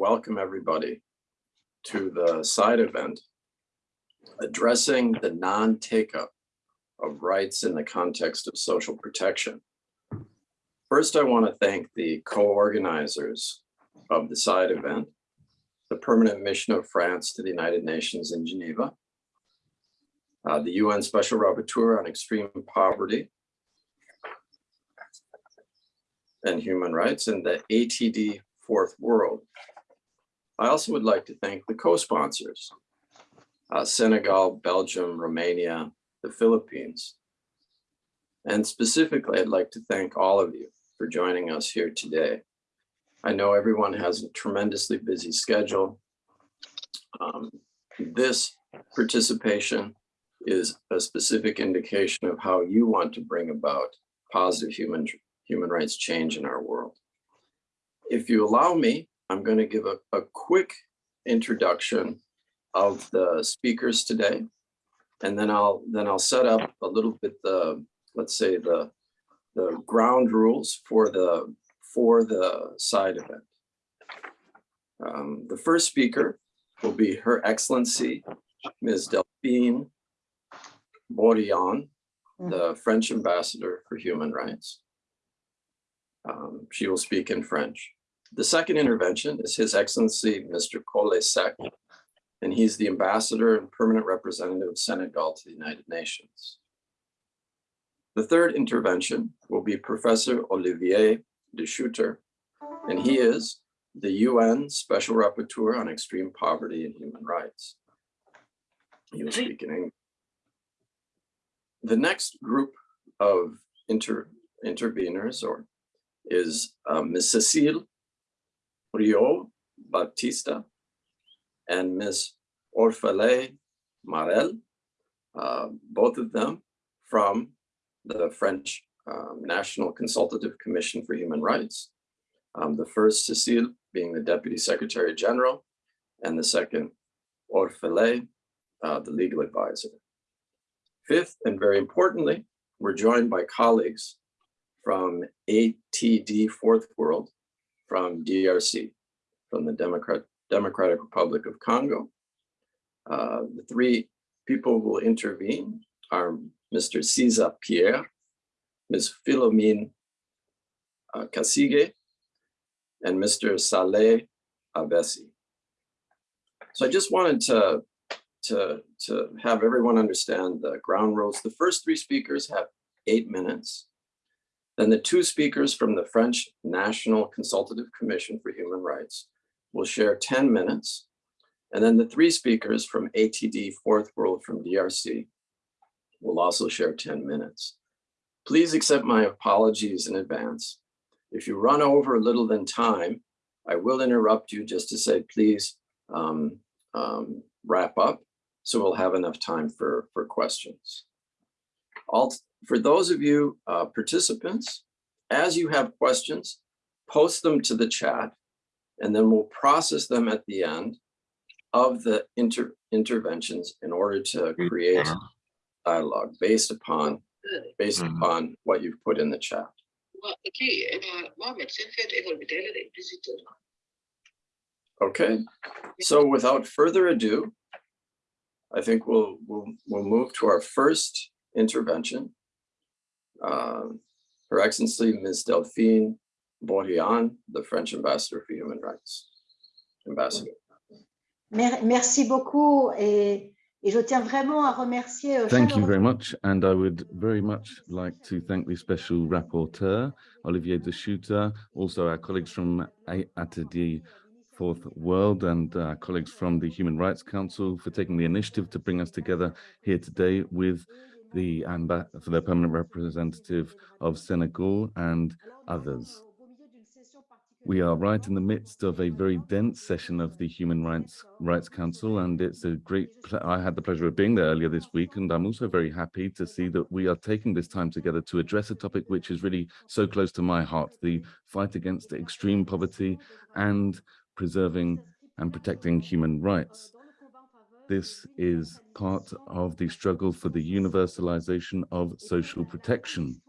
welcome everybody to the side event addressing the non-take-up of rights in the context of social protection. First, I want to thank the co-organizers of the side event, the Permanent Mission of France to the United Nations in Geneva, uh, the UN Special Rapporteur on Extreme Poverty and Human Rights, and the ATD Fourth World. I also would like to thank the co-sponsors, uh, Senegal, Belgium, Romania, the Philippines. And specifically, I'd like to thank all of you for joining us here today. I know everyone has a tremendously busy schedule. Um, this participation is a specific indication of how you want to bring about positive human, human rights change in our world. If you allow me, I'm going to give a, a quick introduction of the speakers today, and then I'll then I'll set up a little bit the let's say the the ground rules for the for the side event. Um, the first speaker will be Her Excellency Ms. Delphine Borione, Mm. the French ambassador for human rights. Um, she will speak in French. The second intervention is His Excellency Mr. Coly Seck, and he's the ambassador and permanent representative of Senegal to the United Nations. The third intervention will be Professor Olivier de Schutter, and he is the UN Special Rapporteur on Extreme Poverty and Human Rights. He will speak in English. The next group of inter interveners or is uh, Ms. Cecile Rio Baptista and Ms. Orphelé Marel, uh, both of them from the French um, National Consultative Commission for Human Rights. Um, the first, Cecile, being the Deputy Secretary General, and the second, Orphelé, uh, the legal advisor. Fifth, and very importantly, we're joined by colleagues from ATD Fourth World, from DRC, from the Democrat, Democratic Republic of Congo. Uh, the three people who will intervene are Mr. Cisa Pierre, Ms. Philomene uh, Kasige, and Mr. Saleh Abessi. So I just wanted to, to, to have everyone understand the ground rules. The first three speakers have eight minutes. Then the two speakers from the French National Consultative Commission for Human Rights will share 10 minutes. And then the three speakers from ATD Fourth World from DRC will also share 10 minutes. Please accept my apologies in advance. If you run over a little than time, I will interrupt you just to say, please um, um, wrap up so we'll have enough time for, for questions. All, for those of you uh, participants, as you have questions, post them to the chat and then we'll process them at the end of the inter interventions in order to create dialogue based upon based Mhm. upon what you've put in the chat. waa kii Mohamed seen feet école bi tey la de visiter Okay, so without further ado, I think we'll we'll we'll move to our first intervention. Uh, Her Excellency Ms. Delphine Borione, the French Ambassador for Human Rights. Ambassador. Merci beaucoup et, et je tiens vraiment à remercier. euh, Thank you very much. And I would very much like to thank the special rapporteur, Olivier de Schutter, also our colleagues from A- ATD Fourth World and uh, colleagues from the Human Rights Council for taking the initiative to bring us together here today with the for the permanent representative of Senegal and others. We are right in the midst of a very dense session of the Human Rights Rights Council, and it's a great. I had the pleasure of being there earlier this week, and I'm also very happy to see that we are taking this time together to address a topic which is really so close to my heart: the fight against extreme poverty and preserving and protecting human rights. This is part of the struggle for the universalization of social protection.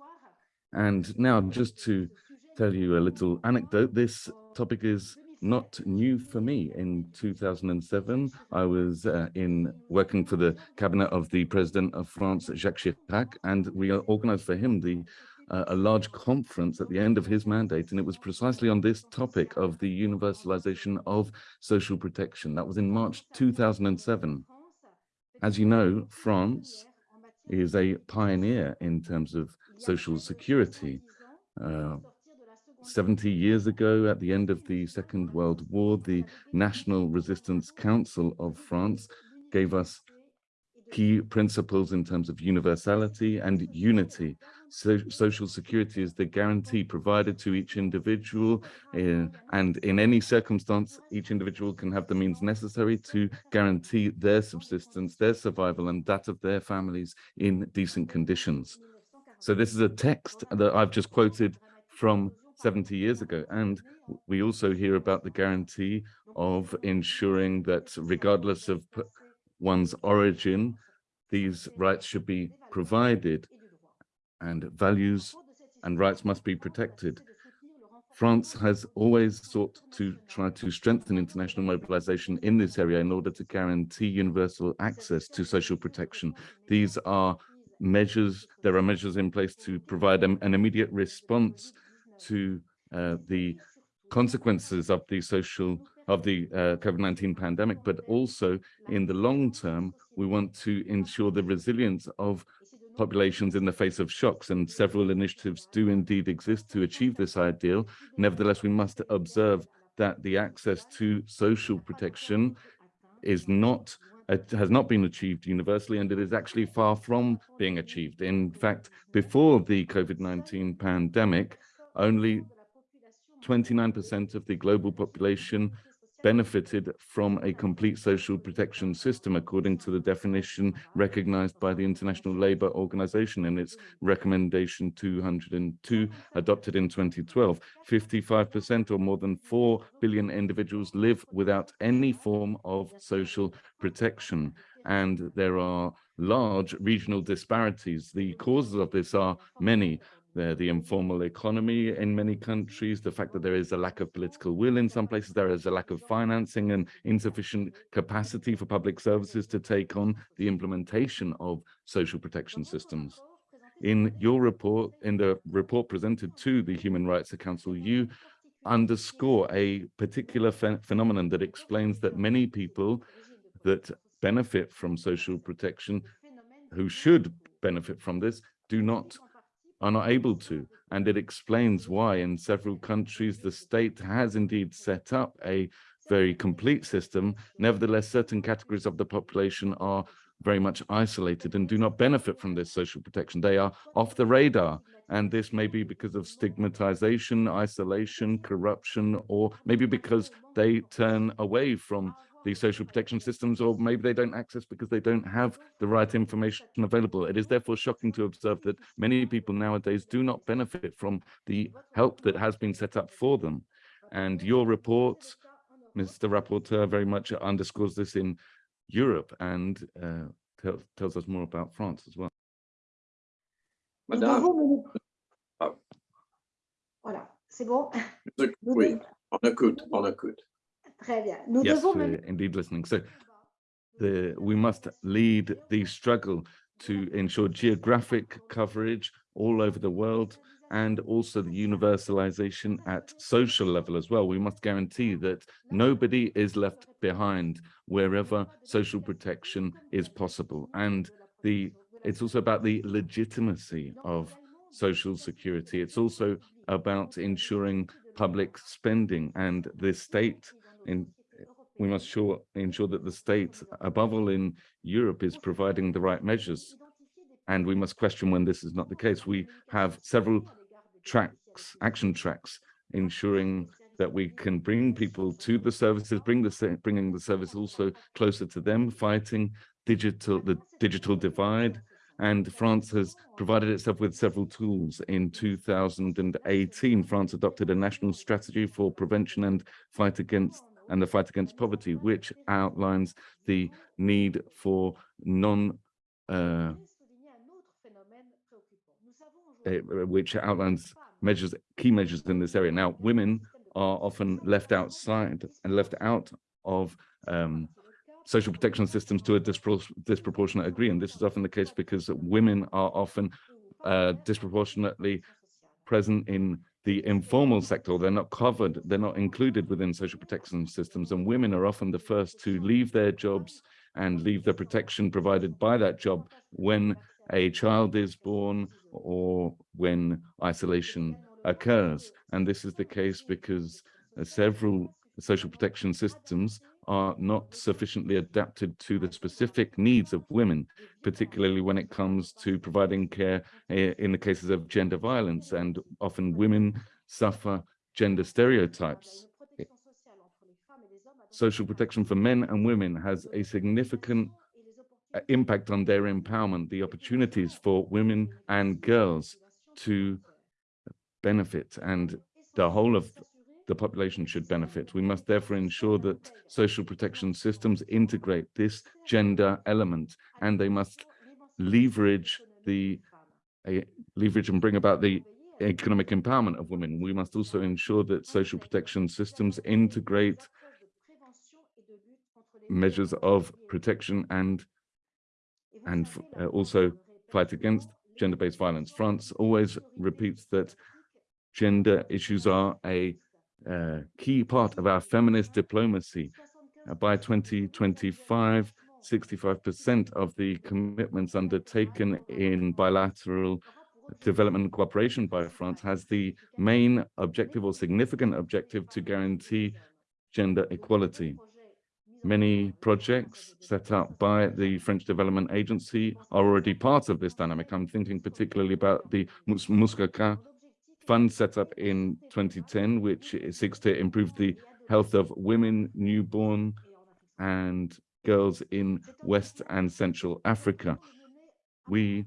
And now, just to tell you a little anecdote, this topic is not new for me. In 2007, I was uh, in working for the cabinet of the president of France, Jacques Chirac, and we organized for him the a large conference at the end of his mandate, and it was precisely on this topic of the universalization of social protection. That was in March 2007. As you know, France is a pioneer in terms of social security. Uh, 70 years ago, at the end of the Second World War, the National Resistance Council of France gave us key principles in terms of universality and unity. So, social security is the guarantee provided to each individual uh, and in any circumstance, each individual can have the means necessary to guarantee their subsistence, their survival and that of their families in decent conditions. So this is a text that I've just quoted from 70 years ago. And we also hear about the guarantee of ensuring that regardless of one's origin, these rights should be provided and values and rights must be protected. France has always sought to try to strengthen international mobilization in this area in order to guarantee universal access to social protection. These are measures, there are measures in place to provide an, immediate response to uh, the consequences of the social of the uh, COVID-19 pandemic, but also in the long term, we want to ensure the resilience of populations in the face of shocks and several initiatives do indeed exist to achieve this ideal. Nevertheless, we must observe that the access to social protection is not it has not been achieved universally and it is actually far from being achieved. In fact, before the COVID-19 pandemic, only 29% of the global population benefited from a complete social protection system, according to the definition recognized by the International Labour Organization in its recommendation 202, adopted in 2012. 55% or more than 4 billion individuals live without any form of social protection. And there are large regional disparities. The causes of this are many the, the informal economy in many countries, the fact that there is a lack of political will in some places, there is a lack of financing and insufficient capacity for public services to take on the implementation of social protection systems. In your report, in the report presented to the Human Rights Council, you underscore a particular ph phenomenon that explains that many people that benefit from social protection, who should benefit from this, do not are not able to. And it explains why in several countries, the state has indeed set up a very complete system. Nevertheless, certain categories of the population are very much isolated and do not benefit from this social protection. They are off the radar. And this may be because of stigmatization, isolation, corruption, or maybe because they turn away from the social protection systems, or maybe they don't access because they don't have the right information available. It is therefore shocking to observe that many people nowadays do not benefit from the help that has been set up for them. And your report, Mr. Rapporteur, very much underscores this in Europe and uh, tell, tells us more about France as well. Madame, devons Ah. Voilà, c'est bon. Nous oui, devons- on écoute, on écoute. Très bien. Nous yes, devons we're indeed listening. So the, we must lead the struggle to ensure geographic coverage all over the world and also the universalization at social level as well. We must guarantee that nobody is left behind wherever social protection is possible. And the it's also about the legitimacy of social security. It's also about ensuring public spending and the state in we must sure ensure that the state above all in Europe is providing the right measures and we must question when this is not the case. We have several tracks, action tracks, ensuring that we can bring people to the services, bring the bringing the service also closer to them, fighting digital the digital divide. And France has provided itself with several tools. In 2018, France adopted a national strategy for prevention and fight against and the fight against poverty, which outlines the need for non uh, uh, which outlines measures, key measures in this area. Now, women are often left outside and left out of um, social protection systems to a dispro disproportionate degree. And this is often the case because women are often uh, disproportionately present in the informal sector. They're not covered, they're not included within social protection systems. And women are often the first to leave their jobs and leave the protection provided by that job when a child is born or when isolation occurs. And this is the case because uh, several social protection systems are not sufficiently adapted to the specific needs of women, particularly when it comes to providing care eh, in the cases of gender violence. And often women suffer gender stereotypes. Social protection for men and women has a significant uh, impact on their empowerment, the opportunities for women and girls to benefit and the whole of the population should benefit. We must therefore ensure that social protection systems integrate this gender element and they must leverage the leverage and bring about the economic empowerment of women. We must also ensure that social protection systems integrate measures of protection and and uh, also fight against gender-based violence. France always repeats that gender issues are a uh, key part of our feminist diplomacy. Uh, by 2025, 65% of the commitments undertaken in bilateral development cooperation by France has the main objective or significant objective to guarantee gender equality. Many projects set up by the French Development Agency are already part of this dynamic. I'm thinking particularly about the Muskoka fund set up in 2010, which seeks to improve the health of women, newborn, and girls in West and Central Africa. We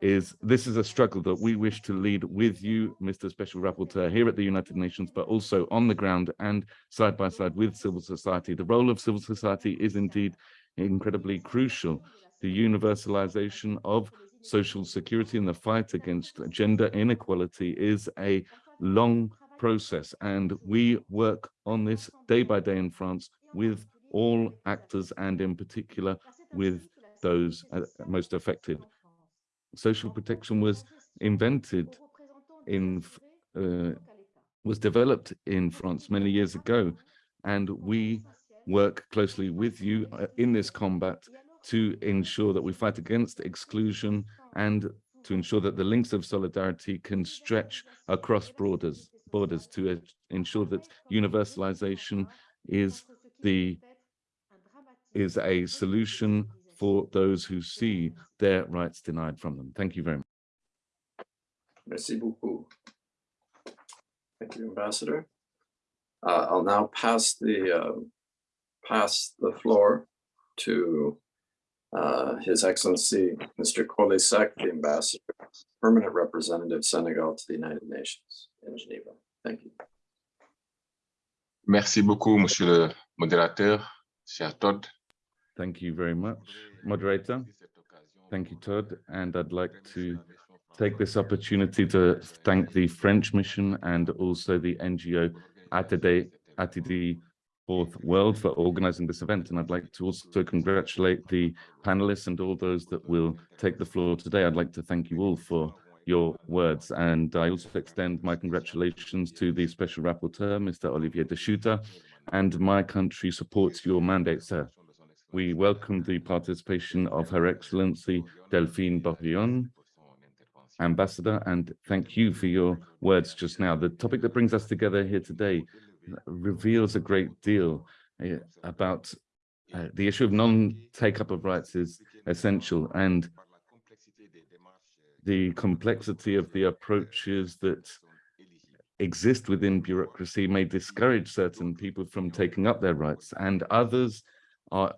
is this is a struggle that we wish to lead with you, Mr. Special Rapporteur, here at the United Nations, but also on the ground and side by side with civil society. The role of civil society is indeed incredibly crucial. The universalization of social security and the fight against gender inequality is a long process and we work on this day by day in France with all actors and in particular with those uh, most affected social protection was invented in, uh, was developed in France many years ago. And we work closely with you uh, in this combat to ensure that we fight against exclusion and to ensure that the links of solidarity can stretch across borders, borders to ensure that universalization is the is a solution for those who see their rights denied from them. Thank you very much. Merci beaucoup. Thank you, Ambassador. Uh, I'll now pass the uh, pass the floor to uh, His Excellency Mr. Coly Seck, the Ambassador, Permanent Representative of Senegal to the United Nations in Geneva. Thank you. Merci beaucoup, Monsieur le modérateur, cher Todd. Thank you very much, moderator. Thank you, Todd. And I'd like to take this opportunity to thank the French mission and also the NGO Atade, Atidi Fourth World for organizing this event. And I'd like to also congratulate the panelists and all those that will take the floor today. I'd like to thank you all for your words. And I also extend my congratulations to the Special Rapporteur, Mr. Olivier de Schutter, and my country supports your mandate, sir. We welcome the participation of Her Excellency Delphine Borione, Ambassador, and thank you for your words just now. The topic that brings us together here today reveals a great deal uh, about uh, the issue of non-take-up of rights is essential, and the complexity of the approaches that exist within bureaucracy may discourage certain people from taking up their rights, and others are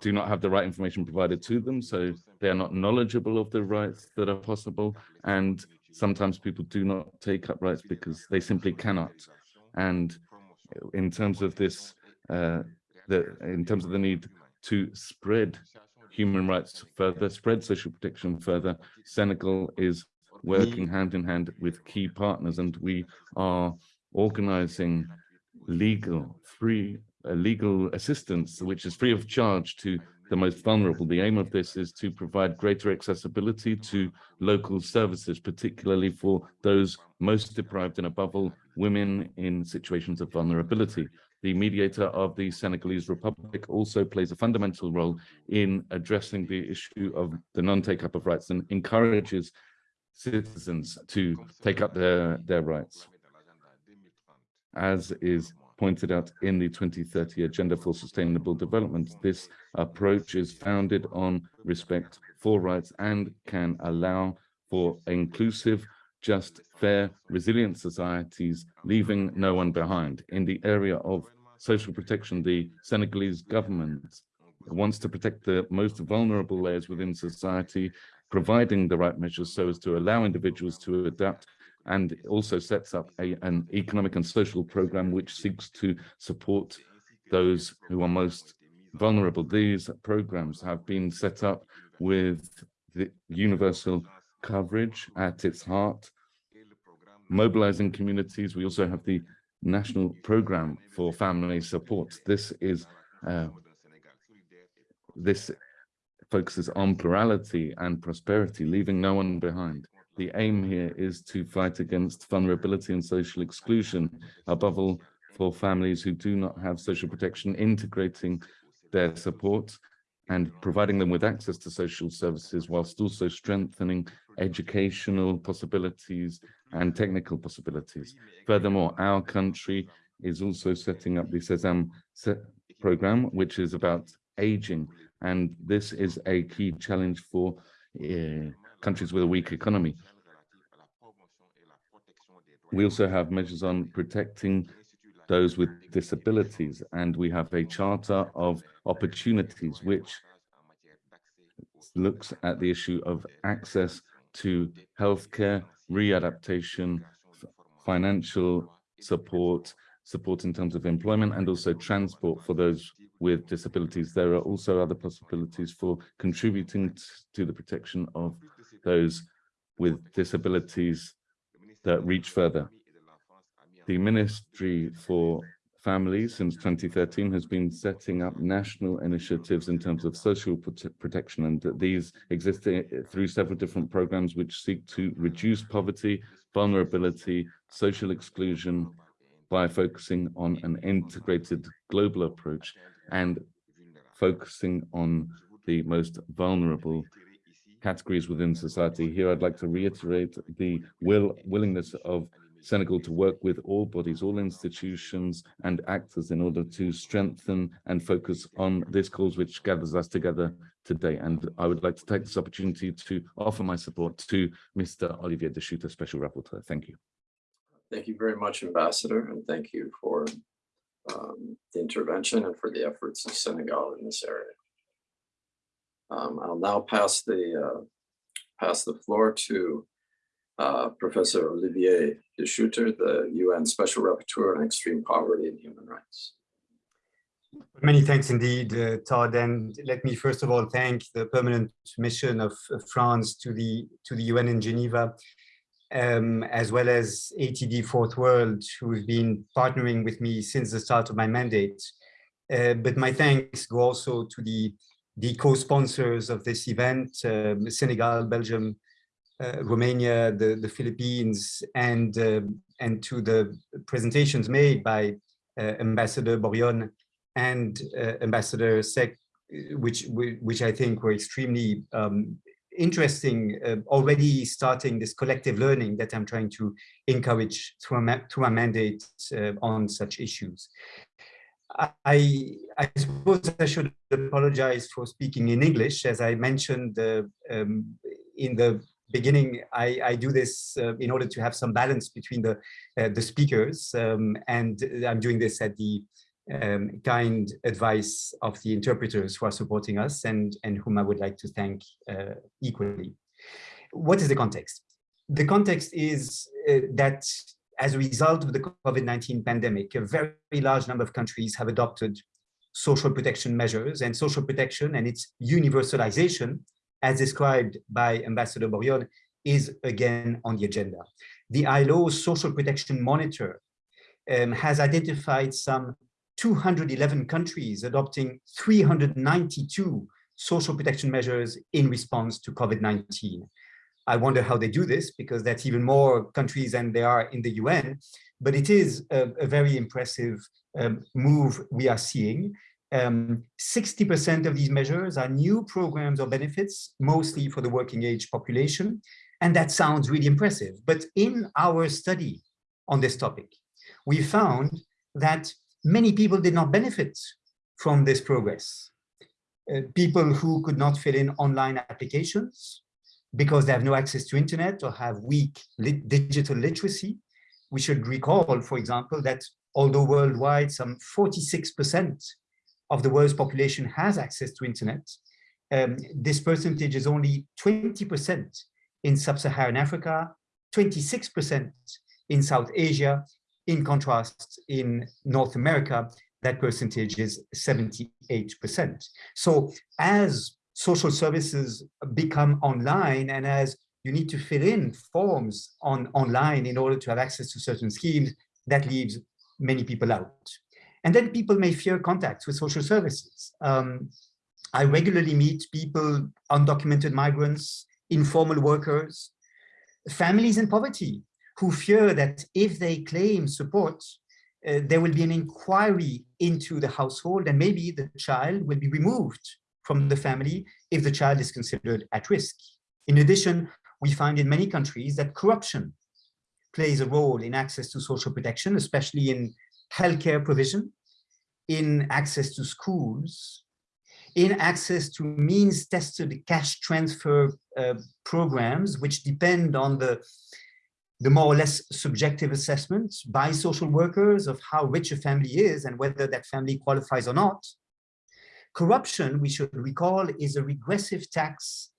do not have the right information provided to them, so they are not knowledgeable of the rights that are possible. And sometimes people do not take up rights because they simply cannot. And in terms of this, uh, the, in terms of the need to spread human rights further, spread social protection further, Senegal is working hand in hand with key partners and we are organizing legal, free, uh, legal assistance, which is free of charge to the most vulnerable. The aim of this is to provide greater accessibility to local services, particularly for those most deprived and above all, women in situations of vulnerability. The mediator of the Senegalese Republic also plays a fundamental role in addressing the issue of the non-take-up of rights and encourages citizens to take up their, their rights. As is pointed out in the 2030 Agenda for Sustainable Development, this approach is founded on respect for rights and can allow for inclusive, just, fair, resilient societies, leaving no one behind. In the area of social protection, the Senegalese government wants to protect the most vulnerable layers within society, providing the right measures so as to allow individuals to adapt and also sets up a, an economic and social program which seeks to support those who are most vulnerable. These programs have been set up with the universal coverage at its heart, mobilizing communities. We also have the national program for family support. This is uh, this focuses on plurality and prosperity, leaving no one behind. The aim here is to fight against vulnerability and social exclusion, above all for families who do not have social protection, integrating their support and providing them with access to social services whilst also strengthening educational possibilities and technical possibilities. Furthermore, our country is also setting up the SESAM program, which is about aging. And this is a key challenge for uh, countries with a weak economy. We also have measures on protecting those with disabilities, and we have a charter of opportunities which looks at the issue of access to healthcare, readaptation, financial support, support in terms of employment, and also transport for those with disabilities. There are also other possibilities for contributing to the protection of those with disabilities that reach further. The Ministry for Families since 2013 has been setting up national initiatives in terms of social prote protection and that these exist eh, through several different programs which seek to reduce poverty, vulnerability, social exclusion by focusing on an integrated global approach and focusing on the most vulnerable categories within society. Here, I'd like to reiterate the will willingness of Senegal to work with all bodies, all institutions and actors in order to strengthen and focus on this cause which gathers us together today. And I would like to take this opportunity to offer my support to Mr. Olivier de Schutter, Special Rapporteur. Thank you. Thank you very much, Ambassador, and thank you for um, the intervention and for the efforts of Senegal in this area. Um, I'll now pass the uh, pass the floor to uh, Professor Olivier de Schutter, the UN Special Rapporteur on Extreme Poverty and Human Rights. Many thanks indeed, uh, Todd. And let me first of all thank the permanent mission of France to the to the UN in Geneva, um, as well as ATD Fourth World, who've been partnering with me since the start of my mandate. Uh, but my thanks go also to the the co-sponsors of this event, um, Senegal, Belgium, Romania, the, the Philippines, and, uh, and to the presentations made by uh, Ambassador Borione and uh, Ambassador Seck, which, which I think were extremely um, interesting, uh, already starting this collective learning that I'm trying to encourage through a, through a mandate uh, on such issues. I, I suppose I should apologize for speaking in English. As I mentioned uh, um, in the beginning, I, I do this uh, in order to have some balance between the, uh, the speakers. Um, and I'm doing this at the um, kind advice of the interpreters who are supporting us and, and whom I would like to thank uh, equally. What is the context? The context is uh, that as a result of the COVID-19 pandemic, a very large number of countries have adopted social protection measures and social protection and its universalization, as described by Ambassador Borione, is again on the agenda. The ILO Social Protection Monitor um, has identified some 211 countries adopting 392 social protection measures in response to COVID-19. I wonder how they do this because that's even more countries than there are in the UN, but it is a, a very impressive um, move we are seeing. 60% um, of these measures are new programs or benefits, mostly for the working age population. And that sounds really impressive. But in our study on this topic, we found that many people did not benefit from this progress. Uh, people who could not fill in online applications because they have no access to internet or have weak digital literacy. We should recall, for example, that although worldwide some 46% of the world's population has access to internet, um, this percentage is only 20% in sub-Saharan Africa, 26% in South Asia. In contrast, in North America, that percentage is 78%. So as social services become online and as you need to fill in forms on online in order to have access to certain schemes, that leaves many people out. And then people may fear contacts with social services. Um, I regularly meet people, undocumented migrants, informal workers, families in poverty, who fear that if they claim support, uh, there will be an inquiry into the household and maybe the child will be removed from the family if the child is considered at risk. In addition, we find in many countries that corruption plays a role in access to social protection, especially in healthcare provision, in access to schools, in access to means-tested cash transfer uh, programs, which depend on the, the more or less subjective assessments by social workers of how rich a family is and whether that family qualifies or not. Corruption, we should recall, is a regressive tax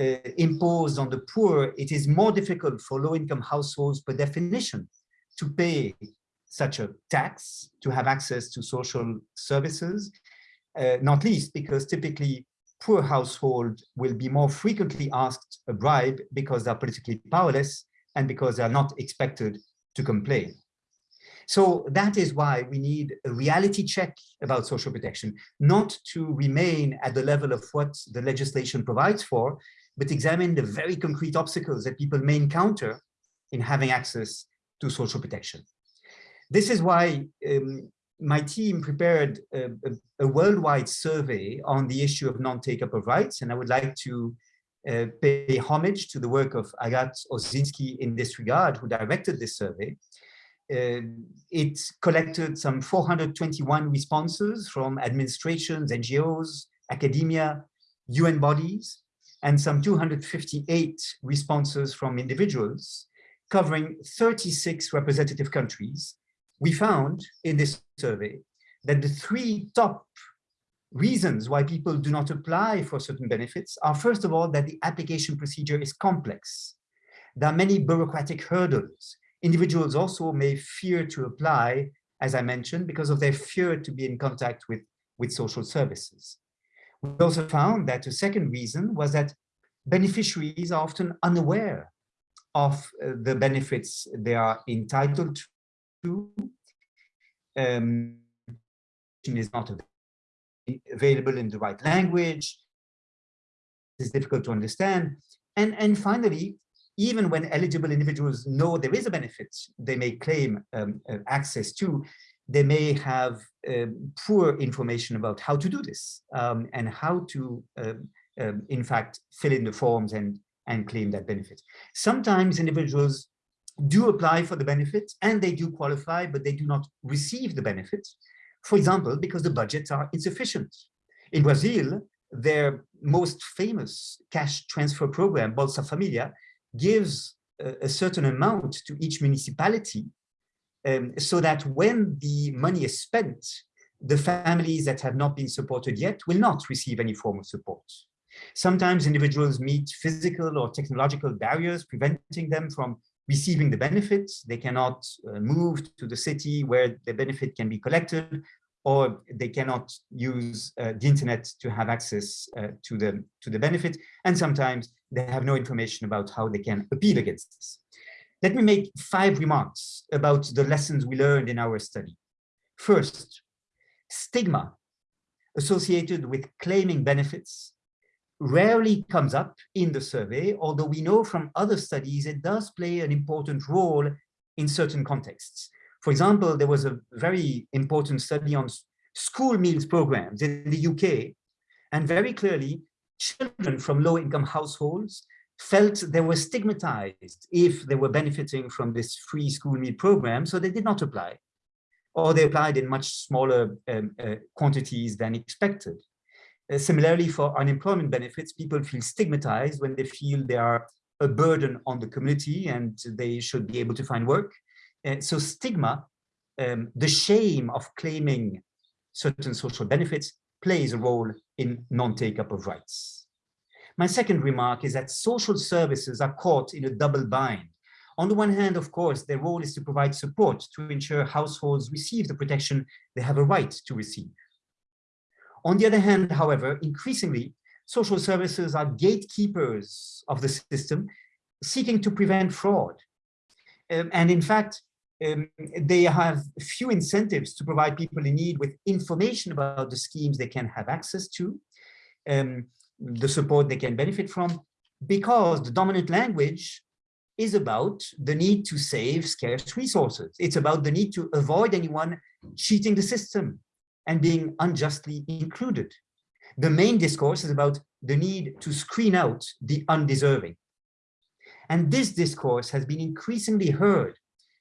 uh, imposed on the poor. It is more difficult for low-income households, per definition, to pay such a tax to have access to social services, uh, not least because typically poor household will be more frequently asked a bribe because they're politically powerless and because they're not expected to complain. So that is why we need a reality check about social protection, not to remain at the level of what the legislation provides for, but examine the very concrete obstacles that people may encounter in having access to social protection. This is why um, my team prepared a, a, a, worldwide survey on the issue of non-take-up of rights, and I would like to uh, pay homage to the work of Agathe Osinski in this regard, who directed this survey. Uh, it collected some 421 responses from administrations, NGOs, academia, UN bodies, and some 258 responses from individuals, covering 36 representative countries, we found in this survey that the three top reasons why people do not apply for certain benefits are first of all that the application procedure is complex. There are many bureaucratic hurdles. Individuals also may fear to apply, as I mentioned, because of their fear to be in contact with, with social services. We also found that a second reason was that beneficiaries are often unaware of uh, the benefits they are entitled um, is not available in the right language, it's difficult to understand. And, and finally, even when eligible individuals know there is a benefit they may claim um, uh, access to, they may have um, poor information about how to do this um, and how to, um, um, in fact, fill in the forms and, and claim that benefit. Sometimes individuals do apply for the benefits and they do qualify, but they do not receive the benefits. For example, because the budgets are insufficient. In Brazil, their most famous cash transfer program, Bolsa Familia, gives a, a certain amount to each municipality um, so that when the money is spent, the families that have not been supported yet will not receive any form of support. Sometimes individuals meet physical or technological barriers preventing them from receiving the benefits. They cannot uh, move to the city where the benefit can be collected, or they cannot use uh, the internet to have access uh, to the to the benefit. And sometimes they have no information about how they can appeal against this. Let me make five remarks about the lessons we learned in our study. First, stigma associated with claiming benefits rarely comes up in the survey, although we know from other studies it does play an important role in certain contexts. For example, there was a very important study on school meals programs in the UK, and very clearly, children from low-income households felt they were stigmatized if they were benefiting from this free school meal program, so they did not apply, or they applied in much smaller um, uh, quantities than expected. Similarly, for unemployment benefits, people feel stigmatized when they feel they are a burden on the community and they should be able to find work. Uh, so stigma, um, the shame of claiming certain social benefits plays a role in non-take-up of rights. My second remark is that social services are caught in a double bind. On the one hand, of course, their role is to provide support to ensure households receive the protection they have a right to receive. On the other hand, however, increasingly, social services are gatekeepers of the system, seeking to prevent fraud. Um, and in fact, um, they have few incentives to provide people in need with information about the schemes they can have access to, um, the support they can benefit from, because the dominant language is about the need to save scarce resources. It's about the need to avoid anyone cheating the system and being unjustly included. The main discourse is about the need to screen out the undeserving. And this discourse has been increasingly heard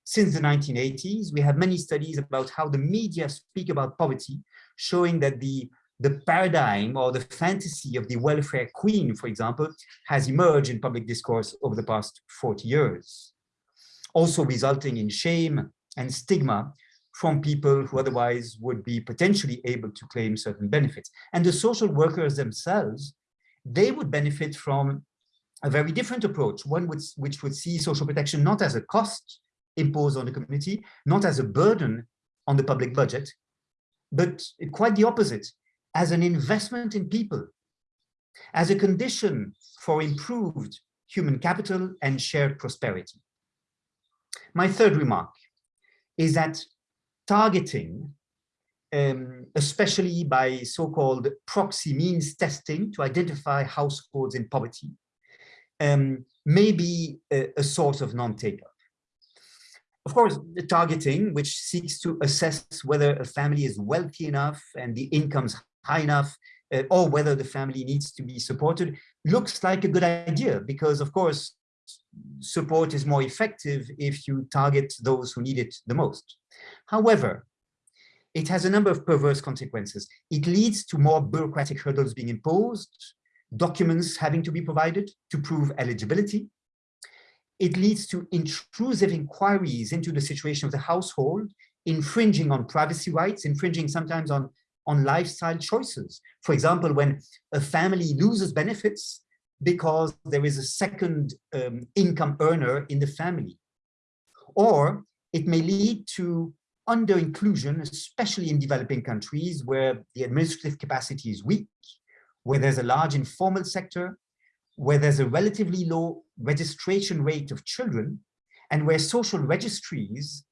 since the 1980s. We have many studies about how the media speak about poverty, showing that the, the paradigm or the fantasy of the welfare queen, for example, has emerged in public discourse over the past 40 years, also resulting in shame and stigma from people who otherwise would be potentially able to claim certain benefits. And the social workers themselves, they would benefit from a very different approach, one which, which would see social protection not as a cost imposed on the community, not as a burden on the public budget, but quite the opposite, as an investment in people, as a condition for improved human capital and shared prosperity. My third remark is that targeting, um, especially by so-called proxy means testing to identify households in poverty, um, may be a, a source of non-take-up. Of course, the targeting, which seeks to assess whether a family is wealthy enough and the income's high enough, uh, or whether the family needs to be supported, looks like a good idea because, of course, support is more effective if you target those who need it the most. However, it has a number of perverse consequences. It leads to more bureaucratic hurdles being imposed, documents having to be provided to prove eligibility, it leads to intrusive inquiries into the situation of the household, infringing on privacy rights, infringing sometimes on, on lifestyle choices. For example, when a family loses benefits because there is a second um, income earner in the family. Or it may lead to under-inclusion, especially in developing countries where the administrative capacity is weak, where there's a large informal sector, where there's a relatively low registration rate of children and where social registries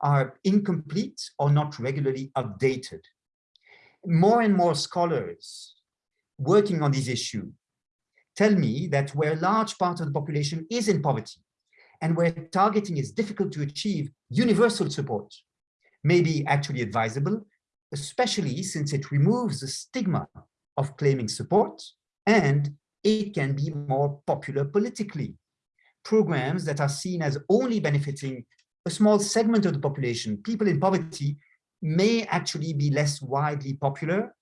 are incomplete or not regularly updated. More and more scholars working on this issue tell me that where a large part of the population is in poverty and where targeting is difficult to achieve, universal support may be actually advisable, especially since it removes the stigma of claiming support and it can be more popular politically. Programs that are seen as only benefiting a small segment of the population, people in poverty, may actually be less widely popular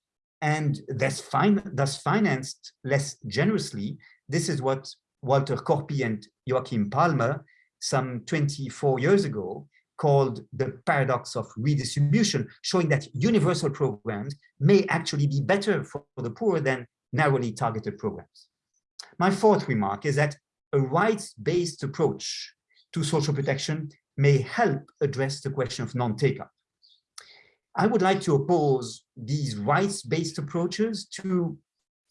and thus, fin thus financed less generously. This is what Walter Korpi and Joakim Palme, some 24 years ago, called the paradox of redistribution, showing that universal programs may actually be better for the poor than narrowly targeted programs. My fourth remark is that a rights-based approach to social protection may help address the question of non-take-up. I would like to oppose these rights-based approaches to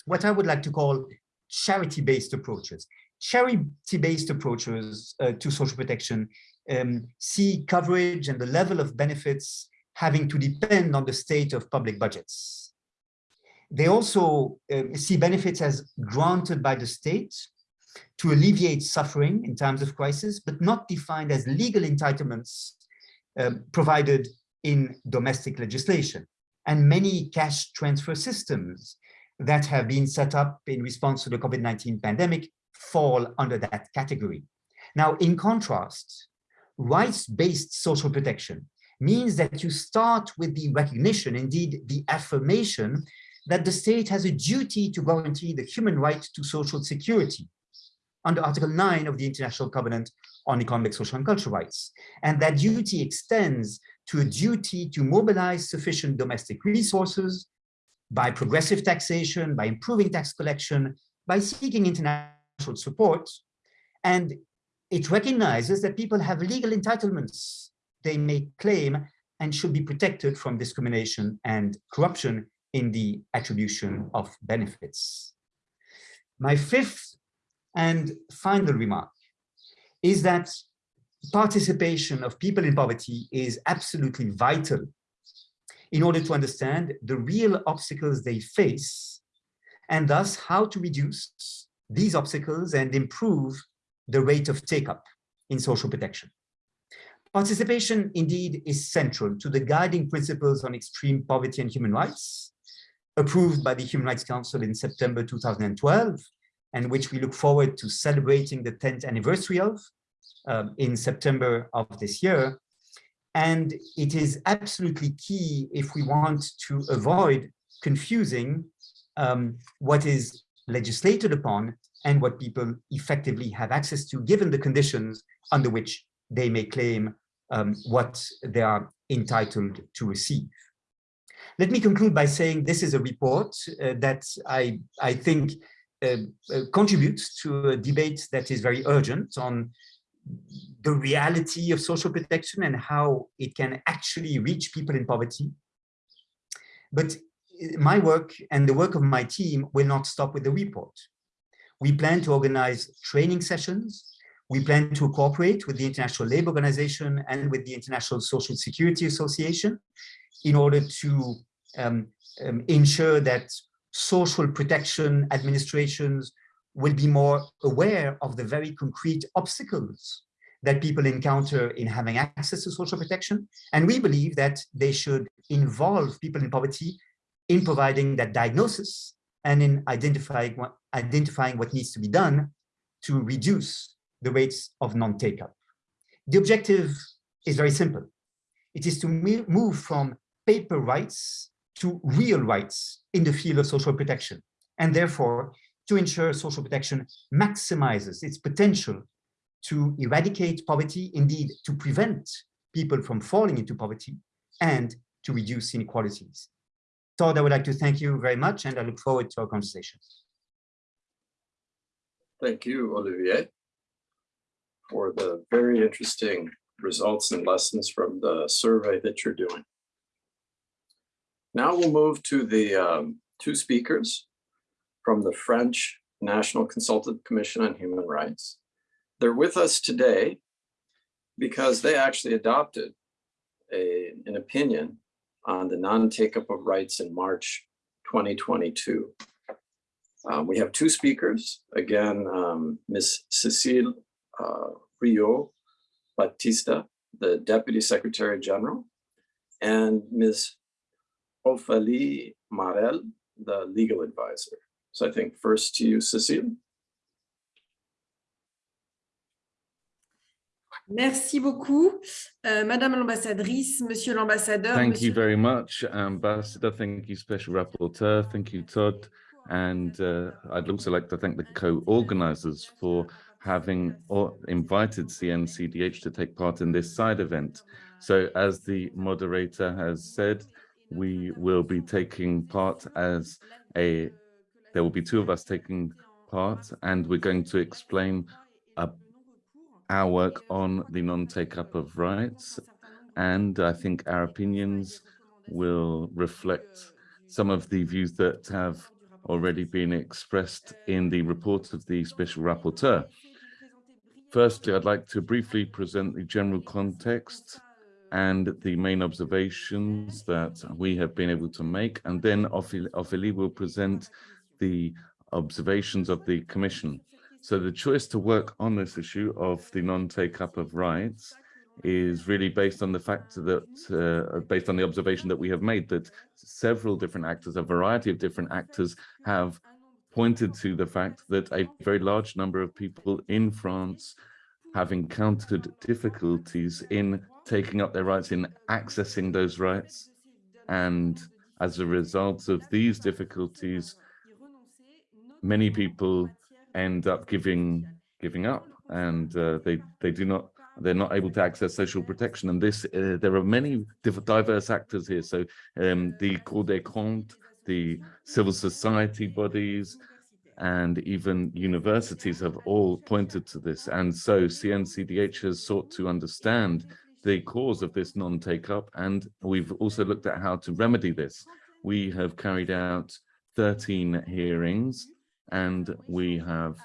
what I would like to call charity-based approaches. charity-based approaches uh, to social protection um, see coverage and the level of benefits having to depend on the state of public budgets. They also um, see benefits as granted by the state to alleviate suffering in times of crisis, but not defined as legal entitlements um, provided in domestic legislation. And many cash transfer systems that have been set up in response to the COVID-19 pandemic fall under that category. Now, in contrast, rights-based social protection means that you start with the recognition, indeed the affirmation, that the state has a duty to guarantee the human right to social security under Article 9 of the International Covenant on Economic, Social and Cultural Rights. And that duty extends to a duty to mobilize sufficient domestic resources by progressive taxation, by improving tax collection, by seeking international support. And it recognizes that people have legal entitlements they may claim and should be protected from discrimination and corruption in the attribution of benefits. My fifth and final remark is that participation of people in poverty is absolutely vital in order to understand the real obstacles they face and thus how to reduce these obstacles and improve the rate of take-up in social protection. Participation indeed is central to the guiding principles on extreme poverty and human rights, approved by the Human Rights Council in September 2012, and which we look forward to celebrating the 10th anniversary of um, in September of this year. And it is absolutely key if we want to avoid confusing um, what is legislated upon and what people effectively have access to, given the conditions under which they may claim um, what they are entitled to receive. Let me conclude by saying this is a report uh, that I, I think contributes to a debate that is very urgent on the reality of social protection and how it can actually reach people in poverty. But uh, my work and the work of my team will not stop with the report. We plan to organize training sessions we plan to cooperate with the International Labour Organization and with the International Social Security Association in order to um, um, ensure that social protection administrations will be more aware of the very concrete obstacles that people encounter in having access to social protection. And we believe that they should involve people in poverty in providing that diagnosis and in identifying what, identifying what needs to be done to reduce the rates of non-take-up. The objective is very simple. It is to move from paper rights to real rights in the field of social protection, and therefore to ensure social protection maximizes its potential to eradicate poverty, indeed to prevent people from falling into poverty and to reduce inequalities. Todd, I would like to thank you very much and I look forward to our conversation. Thank you, Olivier for the very interesting results and lessons from the survey that you're doing. Now we'll move to the um, two speakers from the French National Consultative Commission on Human Rights. They're with us today because they actually adopted a, an opinion on the non-take-up of rights in March 2022. Um, we have two speakers, again, um, Ms. Cecile uh, Rio Batista, the Deputy Secretary General, and Ms. Ophélie Marel, the legal advisor. So I think first to you, Cecile. Merci beaucoup, euh, Madame l'ambassadrice, Monsieur l'ambassadeur. Thank Monsieur... you very much, Ambassador. Thank you, Special Rapporteur. Thank you, Todd. And uh, I'd also like to thank the co-organizers for having invited CNCDH to take part in this side event. So as the moderator has said, we will be taking part as a, there will be two of us taking part and we're going to explain uh, our work on the non-take up of rights. And I think our opinions will reflect some of the views that have already been expressed in the report of the Special Rapporteur. Firstly, I'd like to briefly present the general context and the main observations that we have been able to make, and then Ophélie will present the observations of the Commission. So the choice to work on this issue of the non-take-up of rights is really based on the fact that, uh, based on the observation that we have made, that several different actors, a variety of different actors have pointed to the fact that a very large number of people in France have encountered difficulties in taking up their rights, in accessing those rights. And as a result of these difficulties, many people end up giving giving up. And uh, they they do not they're not able to access social protection. And this uh, there are many diverse actors here. So um, the Cour des comptes the civil society bodies and even universities have all pointed to this. And so CNCDH has sought to understand the cause of this non-take-up and we've also looked at how to remedy this. We have carried out 13 hearings and we have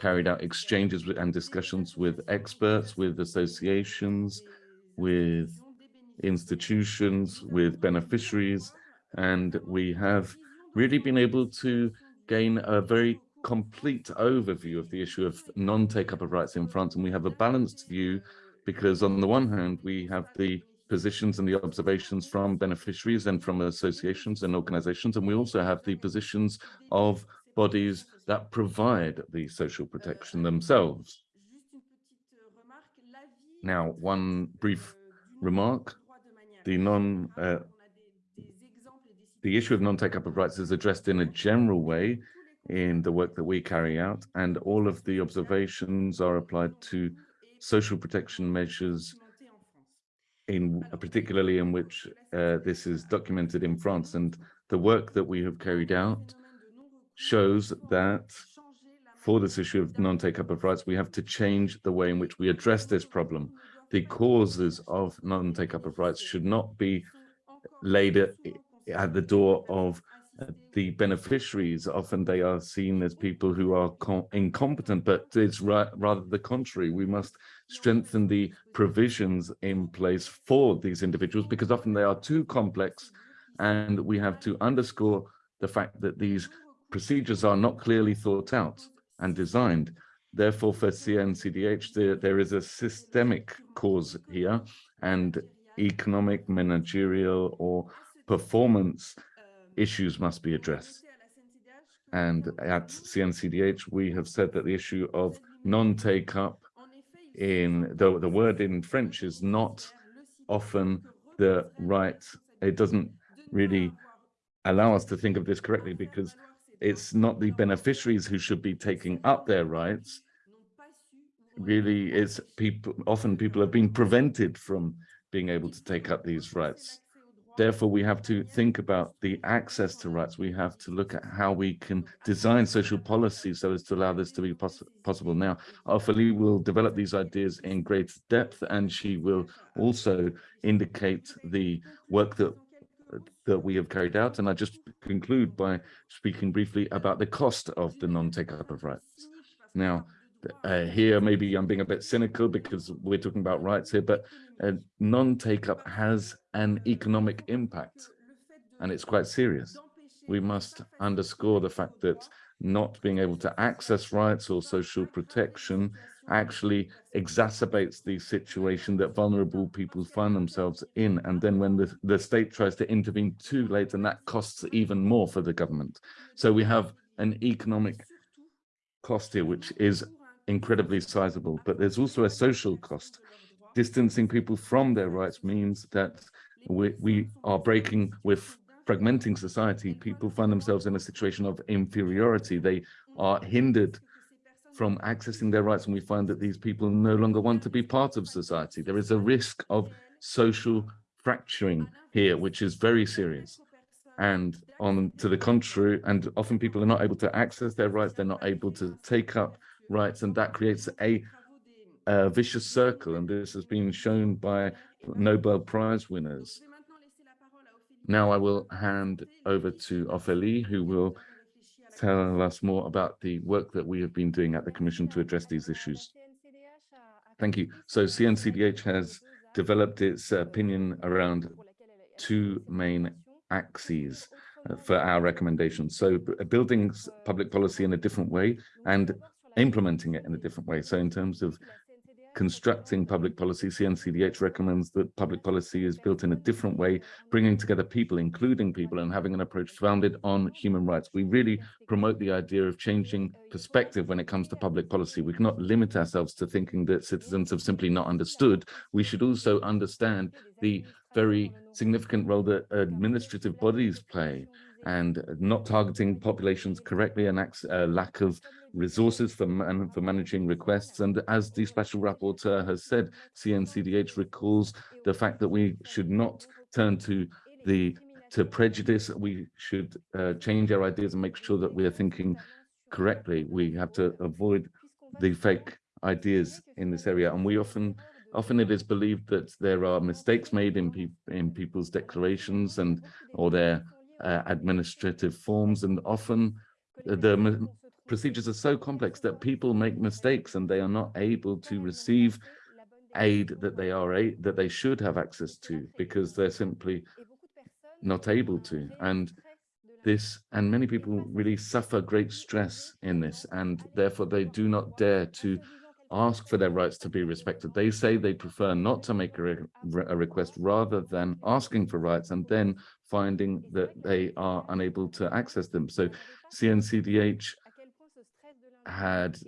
carried out exchanges and discussions with experts, with associations, with institutions, with beneficiaries, and we have really been able to gain a very complete overview of the issue of non-take-up of rights in France, and we have a balanced view because on the one hand, we have the positions and the observations from beneficiaries and from associations and organizations, and we also have the positions of bodies that provide the social protection themselves. Now, one brief remark, the non, uh, the issue of non-take-up of rights is addressed in a general way in the work that we carry out, and all of the observations are applied to social protection measures in particularly in which uh, this is documented in France and the work that we have carried out shows that for this issue of non-take-up of rights, we have to change the way in which we address this problem. The causes of non-take-up of rights should not be laid at, the door of uh, the beneficiaries. Often they are seen as people who are incompetent, but it's ra rather the contrary. We must strengthen the provisions in place for these individuals because often they are too complex and we have to underscore the fact that these procedures are not clearly thought out and designed. Therefore, for CNCDH, there, there is a systemic cause here and economic, managerial, or performance issues must be addressed. And at CNCDH, we have said that the issue of non-take-up in the, the word in French is not often the right, it doesn't really allow us to think of this correctly because it's not the beneficiaries who should be taking up their rights. Really, it's people, often people have been prevented from being able to take up these rights. Therefore, we have to think about the access to rights. We have to look at how we can design social policy so as to allow this to be poss possible. Now, Ophélie will develop these ideas in great depth, and she will also indicate the work that that we have carried out. And I just conclude by speaking briefly about the cost of the non-take-up of rights. Now, uh, here maybe I'm being a bit cynical because we're talking about rights here, but uh, non-take-up has an economic impact and it's quite serious. We must underscore the fact that not being able to access rights or social protection actually exacerbates the situation that vulnerable people find themselves in. And then when the, the state tries to intervene too late, and that costs even more for the government. So we have an economic cost here, which is incredibly sizable, but there's also a social cost. Distancing people from their rights means that we, we are breaking with fragmenting society. People find themselves in a situation of inferiority. They are hindered from accessing their rights and we find that these people no longer want to be part of society. There is a risk of social fracturing here, which is very serious. And on to the contrary, and often people are not able to access their rights, they're not able to take up rights, and that creates a, a vicious circle. And this has been shown by Nobel Prize winners. Now I will hand over to Ophélie, who will tell us more about the work that we have been doing at the Commission to address these issues. Thank you. So CNCDH has developed its opinion around two main axes uh, for our recommendations. So building public policy in a different way and implementing it in a different way. So in terms of constructing public policy, CNCDH recommends that public policy is built in a different way, bringing together people, including people, and having an approach founded on human rights. We really promote the idea of changing perspective when it comes to public policy. We cannot limit ourselves to thinking that citizens have simply not understood. We should also understand the very significant role that administrative bodies play and not targeting populations correctly and uh, lack of resources for, man, for managing requests. And as the special rapporteur has said, CNCDH recalls the fact that we should not turn to the to prejudice. We should uh, change our ideas and make sure that we are thinking correctly. We have to avoid the fake ideas in this area. And we often often it is believed that there are mistakes made in, peop in people's declarations and or their uh, administrative forms and often the procedures are so complex that people make mistakes and they are not able to receive aid that they are a that they should have access to because they're simply not able to. And this and many people really suffer great stress in this and therefore they do not dare to ask for their rights to be respected they say they prefer not to make a, re a request rather than asking for rights and then finding that they are unable to access them so cncdh had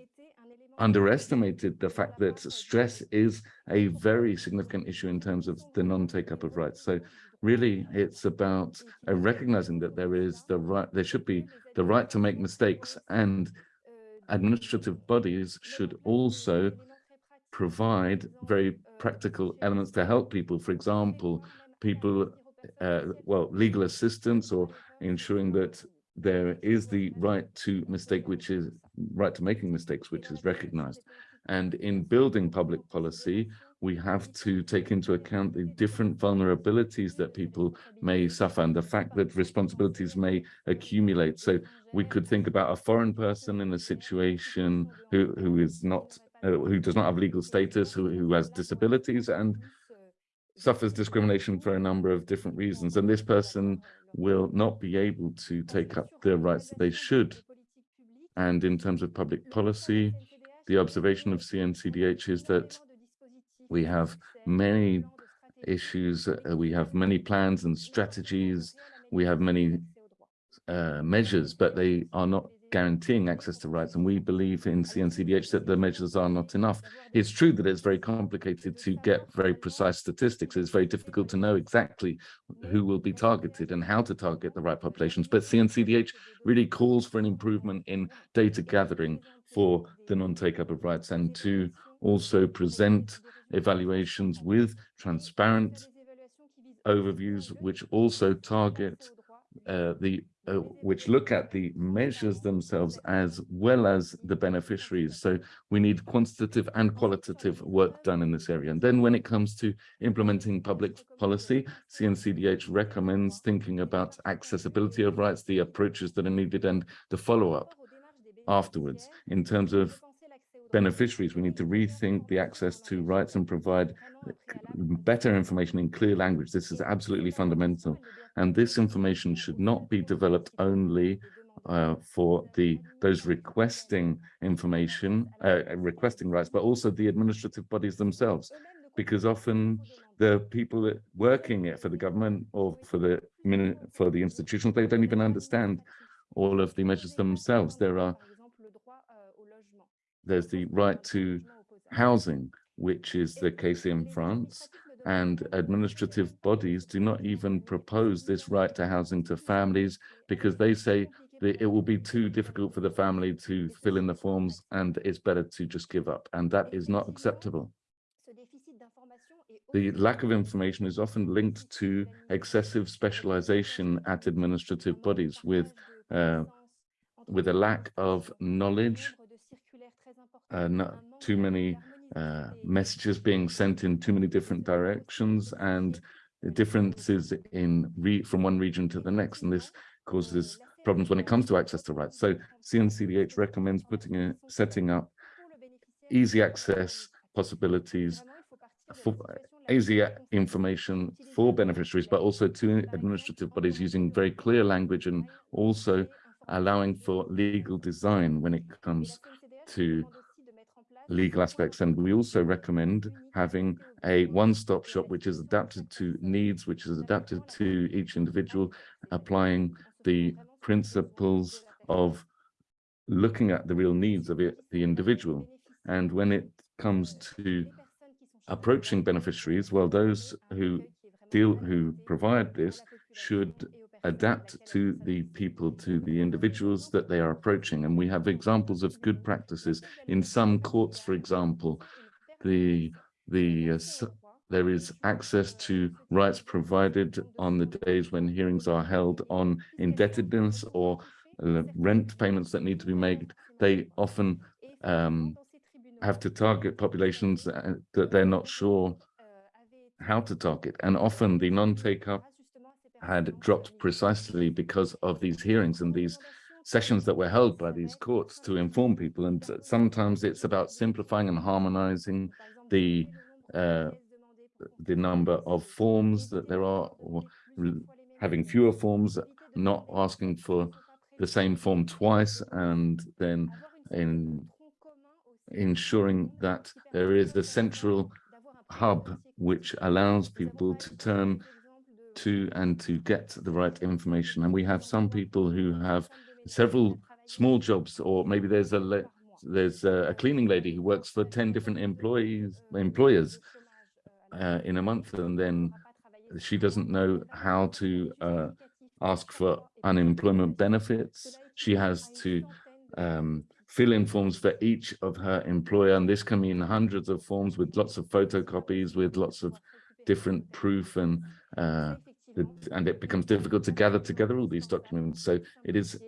underestimated the fact that stress is a very significant issue in terms of the non-take-up of rights. So really, it's about uh, recognizing that there is the right, there should be the right to make mistakes and administrative bodies should also provide very practical elements to help people. For example, people, uh, well, legal assistance or ensuring that there is the right to mistake, which is right to making mistakes, which is recognized. And in building public policy, we have to take into account the different vulnerabilities that people may suffer and the fact that responsibilities may accumulate. So we could think about a foreign person in a situation who, who is not, uh, who does not have legal status, who, who has disabilities and suffers discrimination for a number of different reasons. And this person will not be able to take up the rights that they should. And in terms of public policy, the observation of CNCDH is that we have many issues, uh, we have many plans and strategies, we have many uh, measures, but they are not guaranteeing access to rights. And we believe in CNCDH that the measures are not enough. It's true that it's very complicated to get very precise statistics. It's very difficult to know exactly who will be targeted and how to target the right populations. But CNCDH really calls for an improvement in data gathering for the non-take-up of rights and to also present evaluations with transparent overviews, which also target uh, the uh, which look at the measures themselves as well as the beneficiaries. So we need quantitative and qualitative work done in this area. And then when it comes to implementing public policy, CNCDH recommends thinking about accessibility of rights, the approaches that are needed and the follow-up afterwards. In terms of beneficiaries, we need to rethink the access to rights and provide better information in clear language. This is absolutely fundamental. And this information should not be developed only uh, for the those requesting information, uh, requesting rights, but also the administrative bodies themselves, because often the people working it for the government or for the for the institutions, they don't even understand all of the measures themselves. There are there's the right to housing, which is the case in France, and administrative bodies do not even propose this right to housing to families because they say that it will be too difficult for the family to fill in the forms and it's better to just give up. And that is not acceptable. The lack of information is often linked to excessive specialization at administrative bodies with, uh, with a lack of knowledge uh, not too many uh, messages being sent in too many different directions and differences in from one region to the next and this causes problems when it comes to access to rights. So CNCDH recommends putting a, setting up easy access possibilities for easy information for beneficiaries, but also to administrative bodies using very clear language and also allowing for legal design when it comes to legal aspects. And we also recommend having a one-stop shop which is adapted to needs, which is adapted to each individual, applying the principles of looking at the real needs of it, the individual. And when it comes to approaching beneficiaries, well, those who deal, who provide this should adapt to the people, to the individuals that they are approaching. And we have examples of good practices. In some courts, for example, the, the uh, there is access to rights provided on the days when hearings are held on indebtedness or uh, rent payments that need to be made. They often um, have to target populations uh, that they're not sure how to target. And often the non-take up had dropped precisely because of these hearings and these sessions that were held by these courts to inform people. And sometimes it's about simplifying and harmonizing the uh, the number of forms that there are, or having fewer forms, not asking for the same form twice, and then in ensuring that there is a central hub which allows people to turn to and to get the right information. And we have some people who have several small jobs, or maybe there's a there's a cleaning lady who works for 10 different employees employers uh, in a month, and then she doesn't know how to uh, ask for unemployment benefits. She has to um, fill in forms for each of her employer, and this can mean hundreds of forms with lots of photocopies, with lots of different proof and uh, and it becomes difficult to gather together all these documents. So it is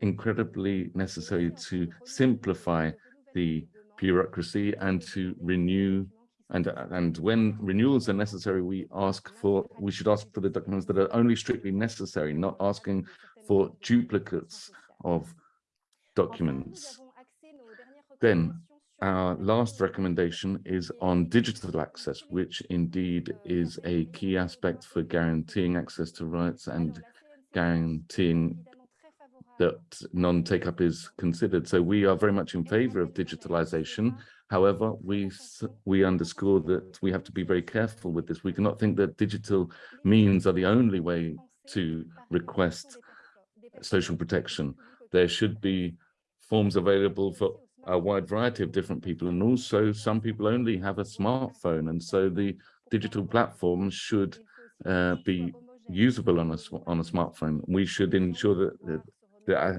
incredibly necessary to simplify the bureaucracy and to renew and and when renewals are necessary we ask for we should ask for the documents that are only strictly necessary not asking for duplicates of documents then our last recommendation is on digital access, which indeed is a key aspect for guaranteeing access to rights and guaranteeing that non-take-up is considered. So we are very much in favor of digitalization. However, we we underscore that we have to be very careful with this. We cannot think that digital means are the only way to request social protection. There should be forms available for a wide variety of different people and also some people only have a smartphone and so the digital platforms should uh, be usable on a on a smartphone we should ensure that that, uh,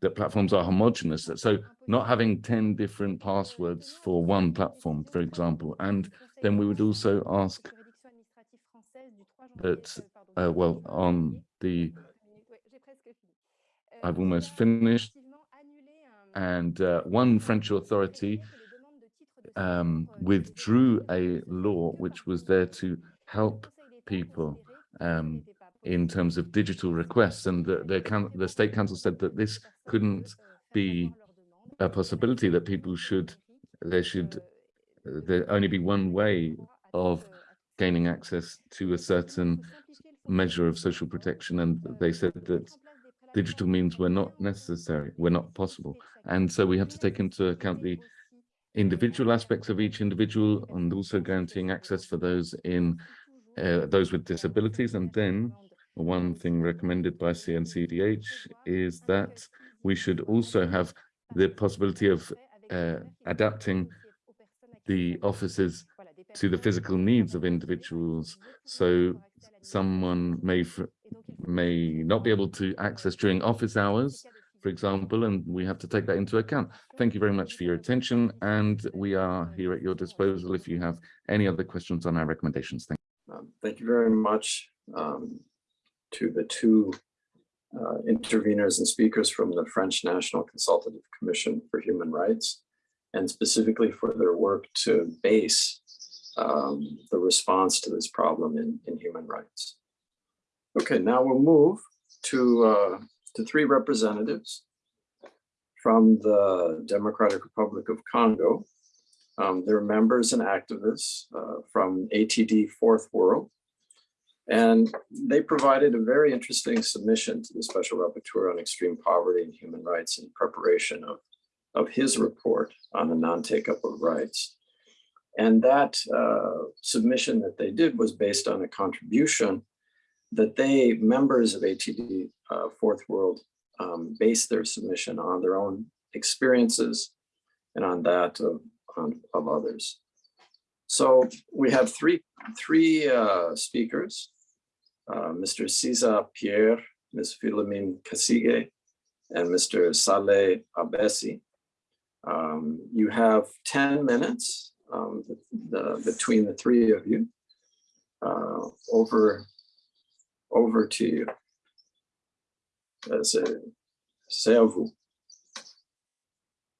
that platforms are homogenous. so not having 10 different passwords for one platform for example and then we would also ask that uh, well on the I've almost finished and uh, one French authority um, withdrew a law which was there to help people um, in terms of digital requests. And the, the, the State Council said that this couldn't be a possibility that people should, there should there only be one way of gaining access to a certain measure of social protection. And they said that digital means were not necessary, were not possible. And so we have to take into account the individual aspects of each individual and also guaranteeing access for those in uh, those with disabilities. And then one thing recommended by CNCDH is that we should also have the possibility of uh, adapting the offices to the physical needs of individuals. So someone may may not be able to access during office hours, for example, and we have to take that into account. Thank you very much for your attention, and we are here at your disposal if you have any other questions on our recommendations. Thank you. Um, thank you very much um, to the two uh, interveners and speakers from the French National Consultative Commission for Human Rights, and specifically for their work to base um, the response to this problem in, in human rights. Okay, now we'll move to uh, to three representatives from the Democratic Republic of Congo. Um, they're members and activists uh, from ATD Fourth World. And they provided a very interesting submission to the Special Rapporteur on Extreme Poverty and Human Rights in preparation of, of his report on the non-take-up of rights. And that uh, submission that they did was based on a contribution that they, members of ATD uh, Fourth World, um, based their submission on their own experiences and on that of, on, of others. So we have three, three uh, speakers, uh, Mr. Cesar Pierre, Ms. Philomene Kasige, and Mr. Saleh Abessi. Um, you have 10 minutes um, the, between the three of you. Uh, over, over to you. C'est à vous.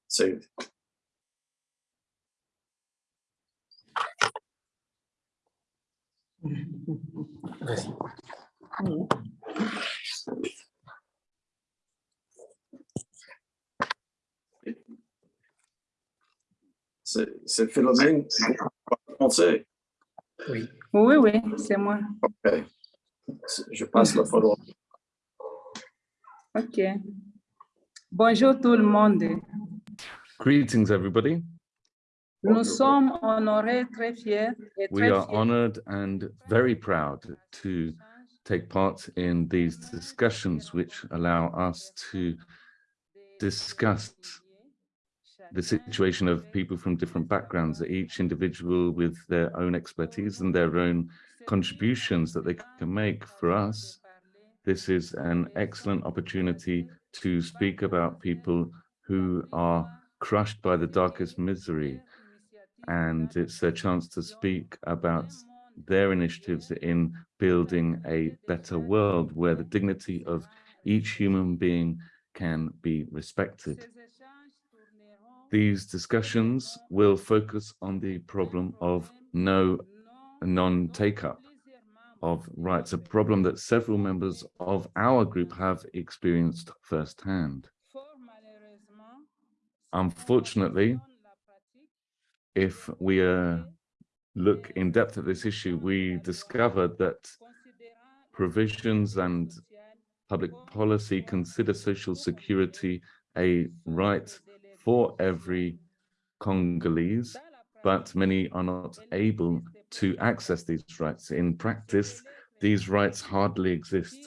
C'est c'est c'est Philomène. Français. Oui. Oui, oui, c'est moi. Ok. Je passe la parole. OK. Bonjour tout le monde. Greetings, everybody. Nous sommes honorés, très fiers et We are fiers honored and very proud to take part in these discussions which allow us to discuss the situation of people from different backgrounds, each individual with their own expertise and their own contributions that they can make for us. This is an excellent opportunity to speak about people who are crushed by the darkest misery. And it's a chance to speak about their initiatives in building a better world where the dignity of each human being can be respected. These discussions will focus on the problem of no non-take-up of rights, a problem that several members of our group have experienced firsthand. Unfortunately, if we uh, look in depth at this issue, we discovered that provisions and public policy consider social security a right for every Congolese, but many are not able to access these rights. In practice, these rights hardly exist.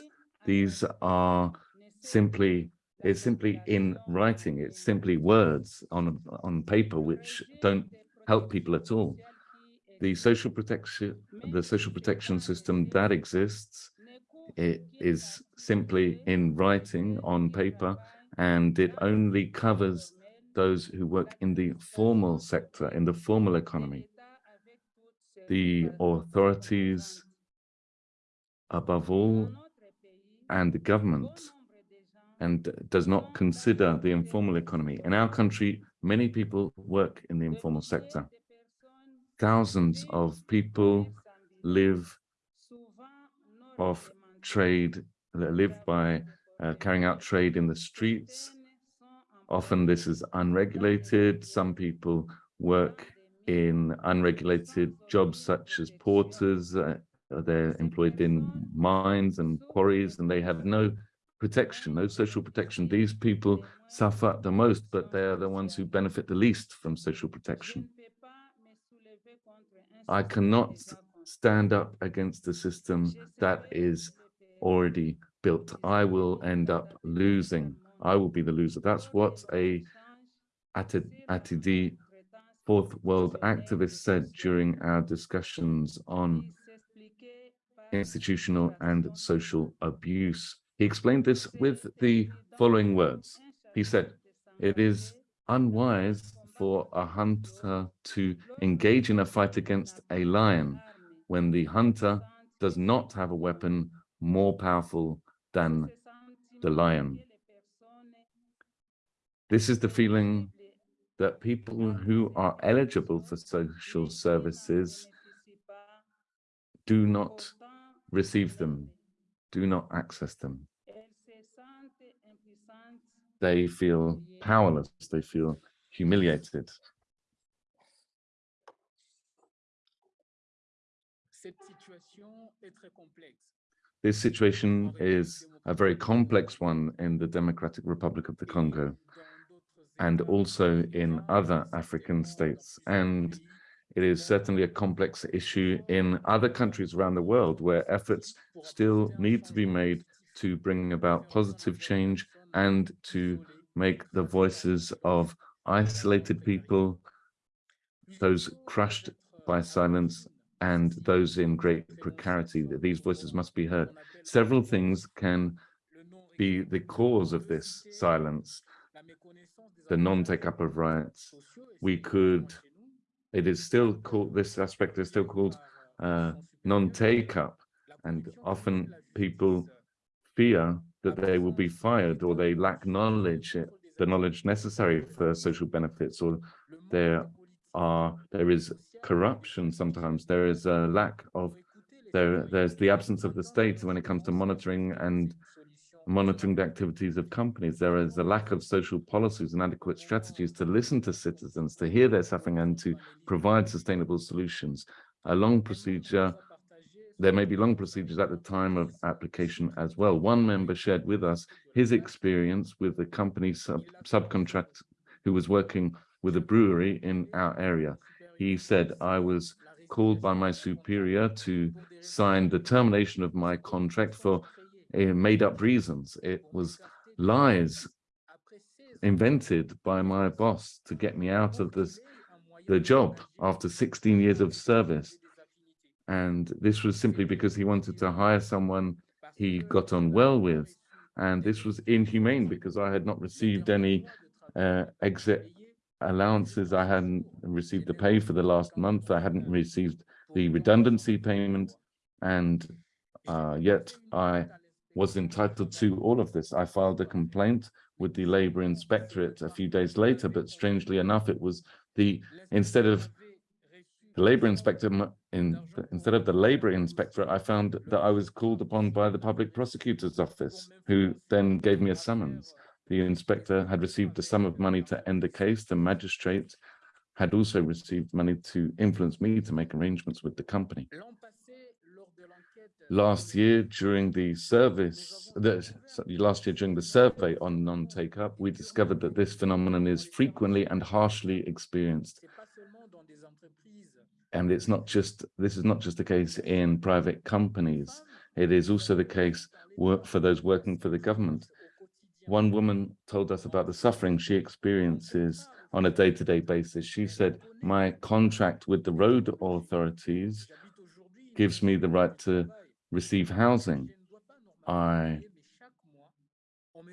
These are simply, it's simply in writing, it's simply words on, on paper which don't help people at all. The social protection, the social protection system that exists, it is simply in writing on paper, and it only covers those who work in the formal sector, in the formal economy. The authorities, above all, and the government, and does not consider the informal economy. In our country, many people work in the informal sector. Thousands of people live off trade, live by uh, carrying out trade in the streets. Often this is unregulated. Some people work in unregulated jobs such as porters. Uh, they're employed in mines and quarries and they have no protection, no social protection. These people suffer the most, but they are the ones who benefit the least from social protection. I cannot stand up against a system that is already built. I will end up losing. I will be the loser. That's what a ATD Fourth World activist said during our discussions on institutional and social abuse. He explained this with the following words. He said, it is unwise for a hunter to engage in a fight against a lion when the hunter does not have a weapon more powerful than the lion. This is the feeling that people who are eligible for social services do not receive them, do not access them. they feel powerless, they feel humiliated. This situation is a very complex one in the Democratic Republic of the Congo and also in other African states. And it is certainly a complex issue in other countries around the world where efforts still need to be made to bring about positive change and to make the voices of isolated people, those crushed by silence, and those in great precarity, that these voices must be heard. Several things can be the cause of this silence, the non-take-up of rights. We could, it is still called, this aspect is still called uh, non-take-up, and often people fear that they will be fired or they lack knowledge, the knowledge necessary for social benefits, or there are, there is corruption sometimes, there is a lack of, there, there's the absence of the state when it comes to monitoring and monitoring the activities of companies. There is a lack of social policies and adequate strategies to listen to citizens, to hear their suffering and to provide sustainable solutions. A long procedure, there may be long procedures at the time of application as well. One member shared with us his experience with the company sub subcontract who was working with a brewery in our area. He said, I was called by my superior to sign the termination of my contract for made up reasons. It was lies invented by my boss to get me out of this, the job after 16 years of service. And this was simply because he wanted to hire someone he got on well with. And this was inhumane because I had not received any uh, exit allowances. I hadn't received the pay for the last month. I hadn't received the redundancy payment. And uh, yet I was entitled to all of this. I filed a complaint with the labor inspectorate a few days later, but strangely enough, it was the, instead of the labor inspector, in, instead of the labor inspector, I found that I was called upon by the public prosecutor's office, who then gave me a summons. The inspector had received a sum of money to end the case. The magistrate had also received money to influence me to make arrangements with the company. Last year, during the service, the, last year during the survey on non-take-up, we discovered that this phenomenon is frequently and harshly experienced. And it's not just, this is not just the case in private companies. It is also the case for those working for the government. One woman told us about the suffering she experiences on a day-to-day -day basis. She said, my contract with the road authorities gives me the right to receive housing. I,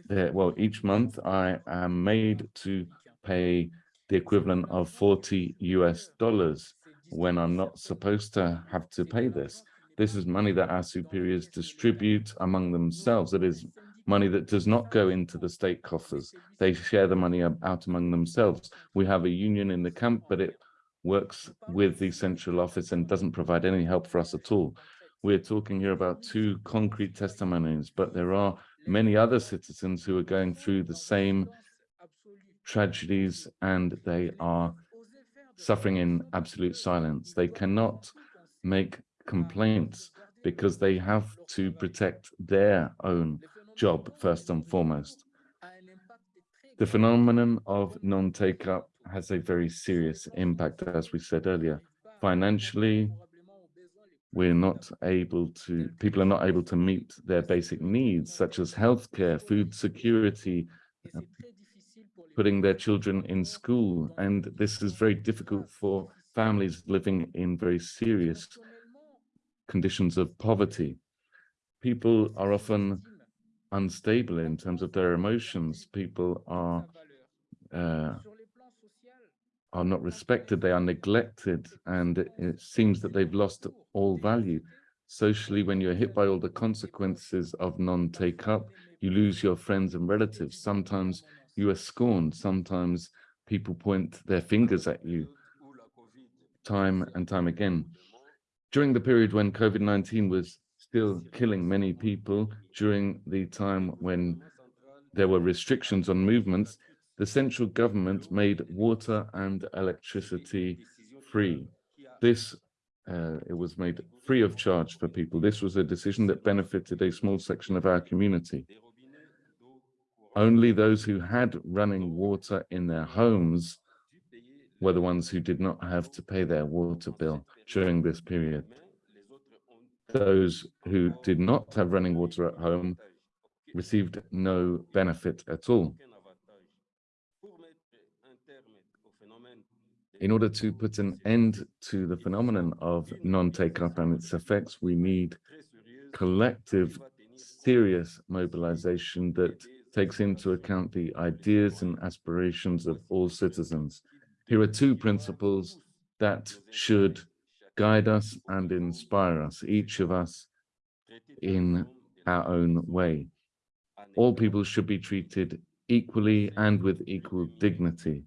well, each month I am made to pay the equivalent of 40 US dollars when I'm not supposed to have to pay this. This is money that our superiors distribute among themselves. It is money that does not go into the state coffers. They share the money out among themselves. We have a union in the camp, but it works with the central office and doesn't provide any help for us at all. We're talking here about two concrete testimonies, but there are many other citizens who are going through the same tragedies and they are suffering in absolute silence. They cannot make complaints because they have to protect their own job first and foremost. The phenomenon of non-take-up has a very serious impact, as we said earlier, financially, we're not able to, people are not able to meet their basic needs, such as healthcare, food security, putting their children in school. And this is very difficult for families living in very serious conditions of poverty. People are often unstable in terms of their emotions. People are uh, are not respected, they are neglected, and it seems that they've lost all value. Socially, when you're hit by all the consequences of non-take-up, you lose your friends and relatives. Sometimes you are scorned. Sometimes people point their fingers at you time and time again. During the period when COVID-19 was still killing many people, during the time when there were restrictions on movements, the central government made water and electricity free. This, uh, it was made free of charge for people. This was a decision that benefited a small section of our community. Only those who had running water in their homes were the ones who did not have to pay their water bill during this period. Those who did not have running water at home received no benefit at all. In order to put an end to the phenomenon of non-take-up and its effects, we need collective, serious mobilization that takes into account the ideas and aspirations of all citizens. Here are two principles that should guide us and inspire us, each of us in our own way. All people should be treated equally and with equal dignity.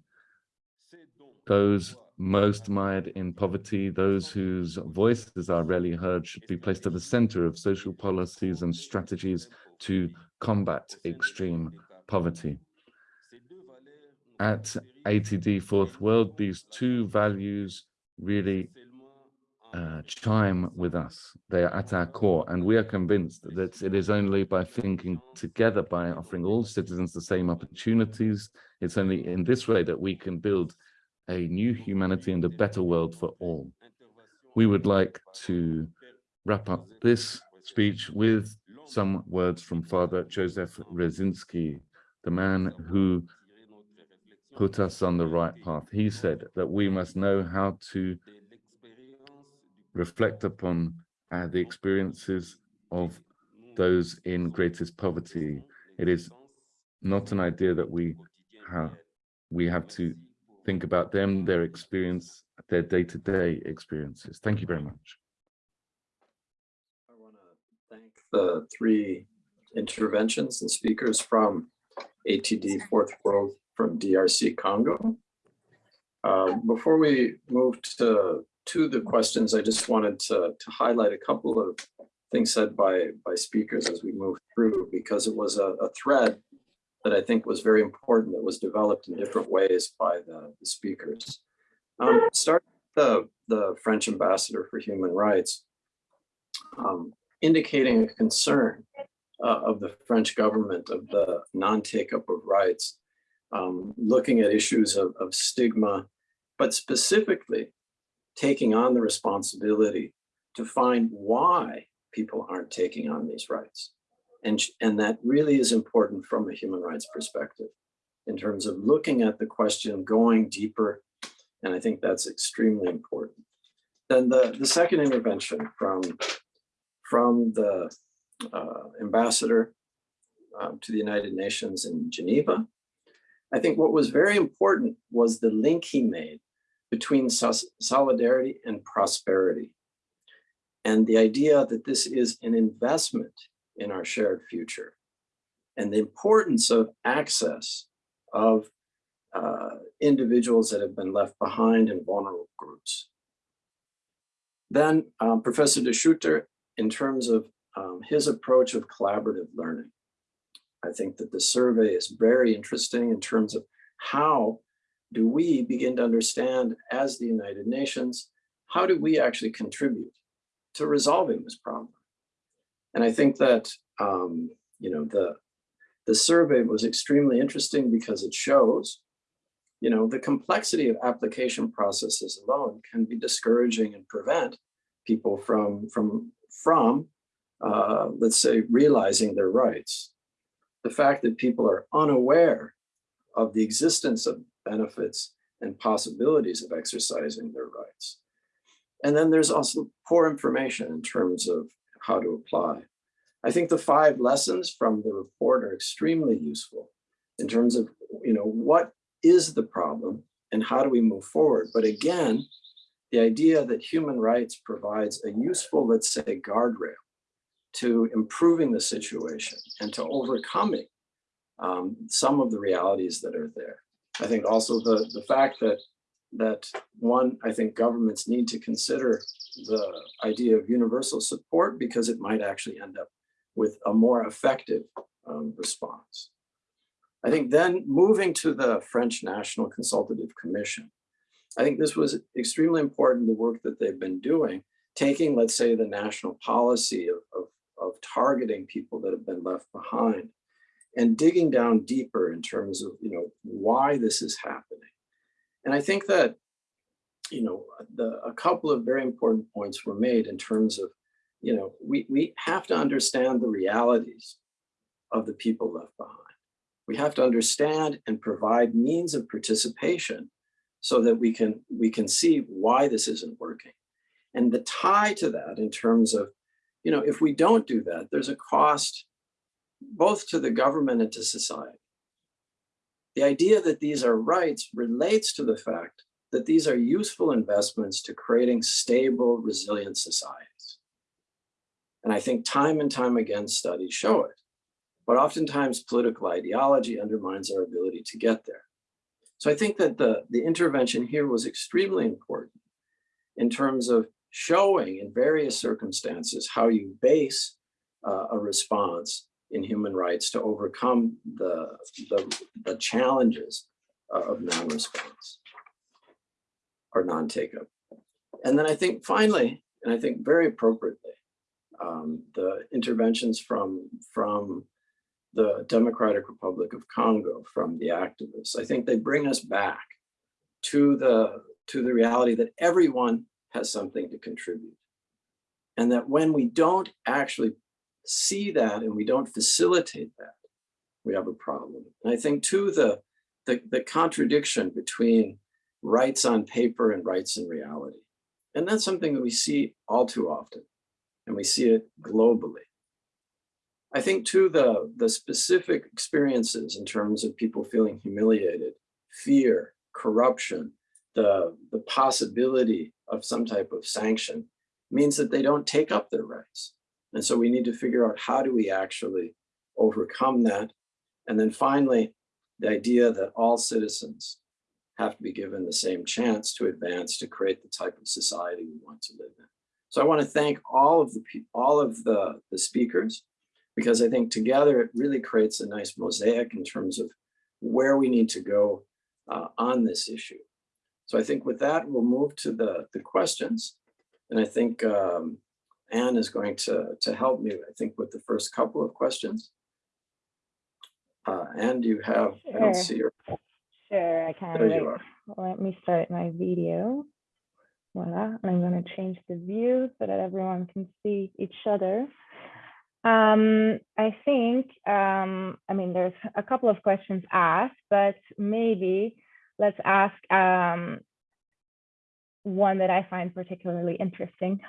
Those most mired in poverty, those whose voices are rarely heard should be placed at the center of social policies and strategies to combat extreme poverty. At ATD Fourth World, these two values really uh, chime with us. They are at our core, and we are convinced that it is only by thinking together, by offering all citizens the same opportunities, it's only in this way that we can build a new humanity and a better world for all. We would like to wrap up this speech with some words from Father Joseph Wresinski, the man who put us on the right path. He said that we must know how to reflect upon uh, the experiences of those in greatest poverty. It is not an idea that we we have to think about them, their experience, their day-to-day -day experiences. Thank you very much. I want to thank the three interventions and speakers from ATD Fourth World from DRC Congo. Uh, before we move to, to the questions, I just wanted to, to highlight a couple of things said by, by speakers as we move through, because it was a, a thread that I think was very important that was developed in different ways by the, the speakers. Um, start the, the French ambassador for human rights, um, indicating a concern uh, of the French government of the non-take-up of rights, um, looking at issues of, of stigma, but specifically taking on the responsibility to find why people aren't taking on these rights. And, and that really is important from a human rights perspective in terms of looking at the question, going deeper. And I think that's extremely important. Then the, the second intervention from, from the uh, ambassador um, to the United Nations in Geneva. I think what was very important was the link he made between solidarity and prosperity. And the idea that this is an investment in our shared future and the importance of access of uh, individuals that have been left behind in vulnerable groups. Then um, Professor De Schutter, in terms of um, his approach of collaborative learning, I think that the survey is very interesting in terms of how do we begin to understand as the United Nations, how do we actually contribute to resolving this problem? And I think that, um, you know, the, the survey was extremely interesting because it shows, you know, the complexity of application processes alone can be discouraging and prevent people from, from, from uh, let's say, realizing their rights. The fact that people are unaware of the existence of benefits and possibilities of exercising their rights. And then there's also poor information in terms of how to apply. I think the five lessons from the report are extremely useful in terms of, you know, what is the problem and how do we move forward? But again, the idea that human rights provides a useful, let's say, guardrail to improving the situation and to overcoming um, some of the realities that are there. I think also the, the fact that that one, I think governments need to consider the idea of universal support because it might actually end up with a more effective um, response. I think then moving to the French National Consultative Commission, I think this was extremely important, the work that they've been doing, taking, let's say, the national policy of, of, of targeting people that have been left behind and digging down deeper in terms of, you know, why this is happening. And I think that, you know, the, a couple of very important points were made in terms of, you know, we, we have to understand the realities of the people left behind. We have to understand and provide means of participation so that we can, we can see why this isn't working. And the tie to that in terms of, you know, if we don't do that, there's a cost both to the government and to society. The idea that these are rights relates to the fact that these are useful investments to creating stable, resilient societies. And I think time and time again, studies show it. But oftentimes political ideology undermines our ability to get there. So I think that the, the intervention here was extremely important in terms of showing in various circumstances how you base uh, a response in human rights to overcome the, the, the challenges of non-response or non-take-up. And then I think finally, and I think very appropriately, um, the interventions from, from the Democratic Republic of Congo, from the activists, I think they bring us back to the, to the reality that everyone has something to contribute. And that when we don't actually see that and we don't facilitate that, we have a problem. And I think too, the, the, the contradiction between rights on paper and rights in reality. And that's something that we see all too often, and we see it globally. I think too, the, the specific experiences in terms of people feeling humiliated, fear, corruption, the, the possibility of some type of sanction means that they don't take up their rights. And so we need to figure out how do we actually overcome that? And then finally, the idea that all citizens have to be given the same chance to advance to create the type of society we want to live in. So I want to thank all of the all of the, the speakers, because I think together it really creates a nice mosaic in terms of where we need to go uh, on this issue. So I think with that, we'll move to the, the questions. And I think um, Anne is going to, to help me, I think, with the first couple of questions. Uh, Anne, do you have, I don't see your, Sure, I can. there Wait, you are. Let me start my video. Voila, and I'm going to change the view so that everyone can see each other. Um, I think, um, I mean, there's a couple of questions asked, but maybe let's ask um, one that I find particularly interesting.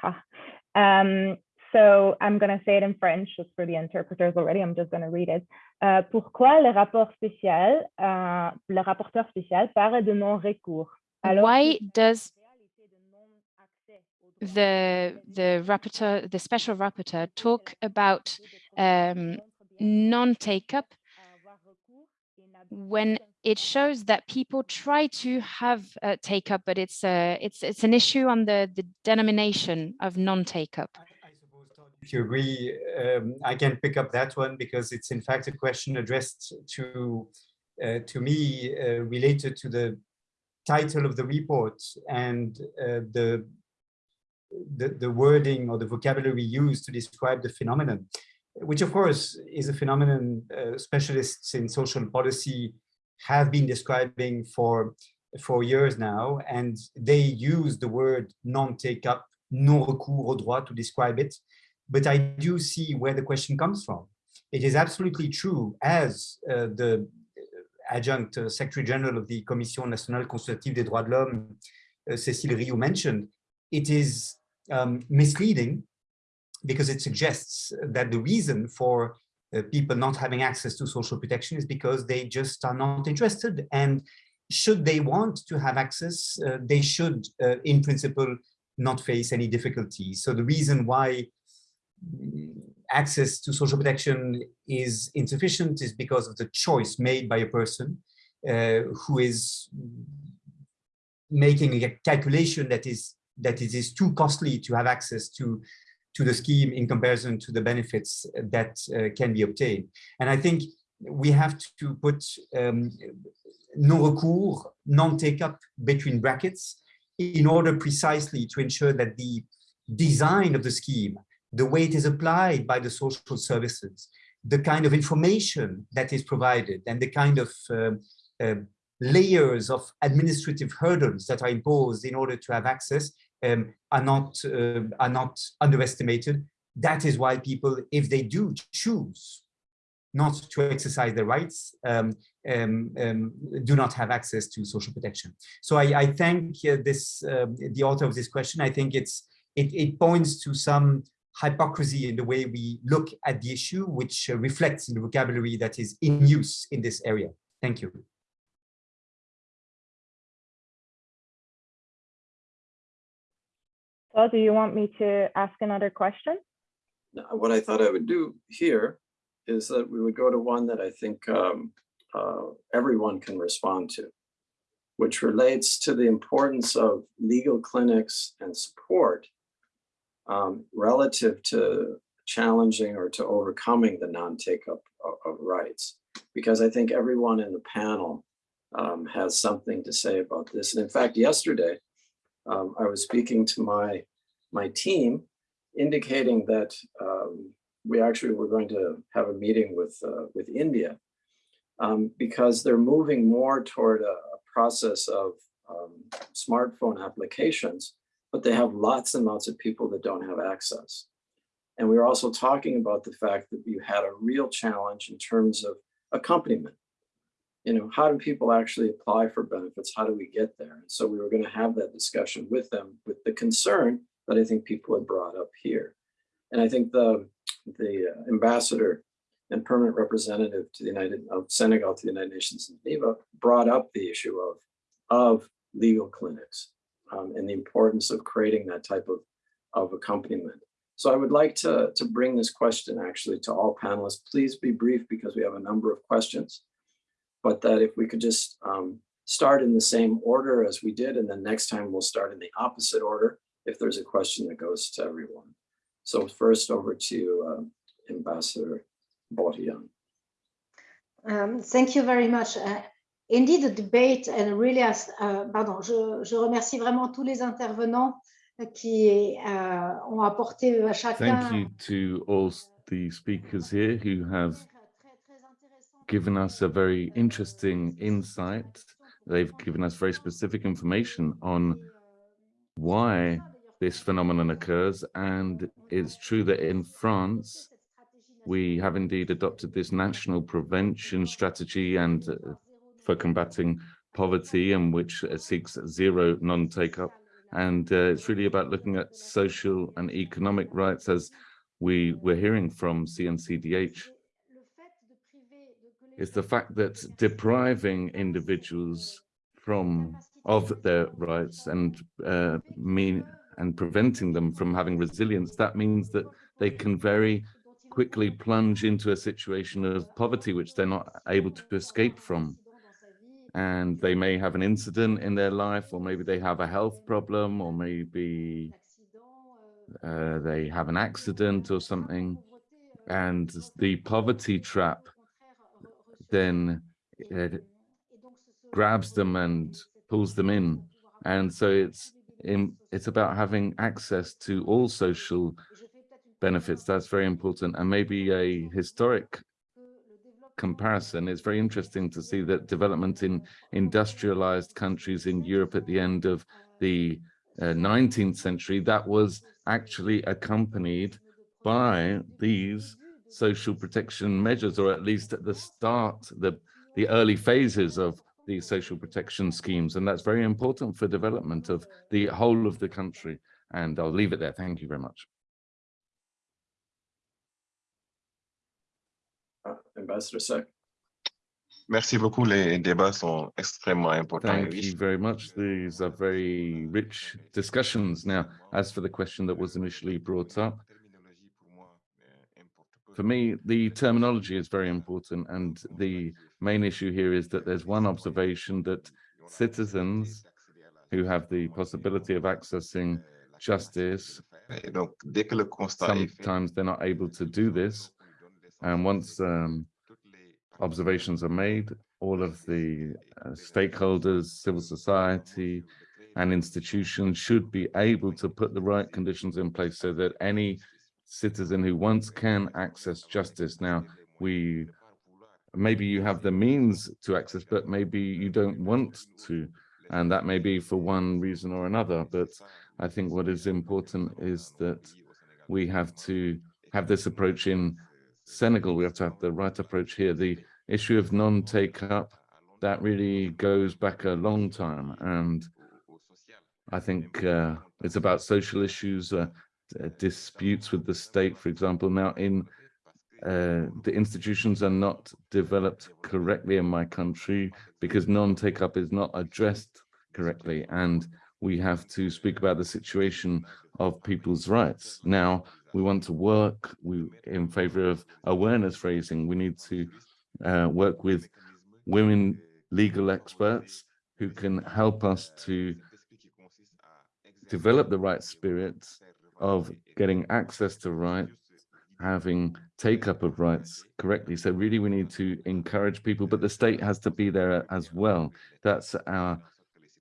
Um, so I'm going to say it in French just for the interpreters already. I'm just going to read it. Euh, pourquoi le rapport spécial, euh, le rapporteur spécial parle de non-recours Why does la réalité de non-accès aux droits the the rapporteur, the special rapporteur, talk about um, non-take up when it shows that people try to have uh, take up, but it's a it's it's an issue on the the denomination of non-take up. I if you agree, um, I can pick up that one because it's in fact a question addressed to uh, to me uh, related to the title of the report and uh, the, the the wording or the vocabulary used to describe the phenomenon, which of course is a phenomenon uh, specialists in social policy have been describing for for years now, and they use the word non-take up non-recours au droit to describe it. But I do see where the question comes from. It is absolutely true, as uh, the adjunct uh, Secretary General of the Commission Nationale Consultative des Droits de l'Homme, uh, Cécile Riou mentioned, it is um, misleading because it suggests that the reason for people not having access to social protection is because they just are not interested. And should they want to have access, uh, they should, uh, in principle, not face any difficulties. So the reason why mm, access to social protection is insufficient is because of the choice made by a person uh, who is making a calculation that is that it is too costly to have access to to the scheme in comparison to the benefits that uh, can be obtained. And I think we have to put um, non-recours, non-take-up between brackets in order precisely to ensure that the design of the scheme, the way it is applied by the social services, the kind of information that is provided and the kind of uh, uh, layers of administrative hurdles that are imposed in order to have access um, are not uh, are not underestimated. That is why people, if they do choose not to exercise their rights, um, um, um, do not have access to social protection. So I, I thank uh, this um, the author of this question. I think it's it, it points to some hypocrisy in the way we look at the issue, which uh, reflects in the vocabulary that is in use in this area. Thank you. So do you want me to ask another question? Now, what I thought I would do here is that we would go to one that I think um, uh, everyone can respond to, which relates to the importance of legal clinics and support um, relative to challenging or to overcoming the non-take-up of, of, rights. Because I think everyone in the panel um, has something to say about this. And in fact, yesterday, um, I was speaking to my, my team, indicating that um, we actually were going to have a meeting with, uh, with India um, because they're moving more toward a, a process of um, smartphone applications but they have lots and lots of people that don't have access. And we were also talking about the fact that you had a real challenge in terms of accompaniment. You know, how do people actually apply for benefits? How do we get there? And so we were going to have that discussion with them with the concern that I think people had brought up here. And I think the, the uh, ambassador and permanent representative to the United of Senegal to the United Nations in Geneva brought up the issue of, of legal clinics um, and the importance of creating that type of, of accompaniment. So I would like to, to bring this question actually to all panelists. Please be brief because we have a number of questions, but that if we could just um, start in the same order as we did, and then next time we'll start in the opposite order if there's a question that goes to everyone. So first over to uh, Ambassador Borione. Um, thank you very much. Uh, indeed the debate and really as, uh, pardon, je, je, remercie vraiment tous les intervenants qui uh, ont apporté à chacun. Thank you to all the speakers here who have given us a very interesting insight. They've given us very specific information on why this phenomenon occurs. And it's true that in France, we have indeed adopted this national prevention strategy and uh, for combating poverty and which uh, seeks zero non-take-up. And uh, it's really about looking at social and economic rights as we were hearing from CNCDH. It's the fact that depriving individuals from of their rights and uh, mean and preventing them from having resilience, that means that they can very quickly plunge into a situation of poverty, which they're not able to escape from and they may have an incident in their life, or maybe they have a health problem, or maybe uh, they have an accident or something. And the poverty trap then it grabs them and pulls them in. And so it's in, it's about having access to all social benefits. That's very important. And maybe a historic comparison, it's very interesting to see that development in industrialized countries in Europe at the end of the uh, 19th century, that was actually accompanied by these social protection measures, or at least at the start, the, the early phases of these social protection schemes. And that's very important for development of the whole of the country. And I'll leave it there. Thank you very much. Uh, Ambassador Seck. Merci beaucoup. Les débats sont extrêmement importants. Thank you very much. These are very rich discussions. Now, as for the question that was initially brought up, for me, the terminology is very important. And the main issue here is that there's one observation that citizens who have the possibility of accessing justice, sometimes they're not able to do this. And once um, observations are made, all of the uh, stakeholders, civil society, and institutions should be able to put the right conditions in place so that any citizen who once can access justice. Now, we maybe you have the means to access, but maybe you don't want to. And that may be for one reason or another. But I think what is important is that we have to have this approach in Senegal. We have to have the right approach here. The issue of non-take up, that really goes back a long time. And I think uh, it's about social issues, uh, disputes with the state, for example. Now, in uh, the institutions are not developed correctly in my country because non-take up is not addressed correctly. And we have to speak about the situation of people's rights. Now, we want to work we, in favor of awareness raising. We need to uh, work with women legal experts who can help us to develop the right spirit of getting access to rights, having take up of rights correctly. So really we need to encourage people, but the state has to be there as well. That's our,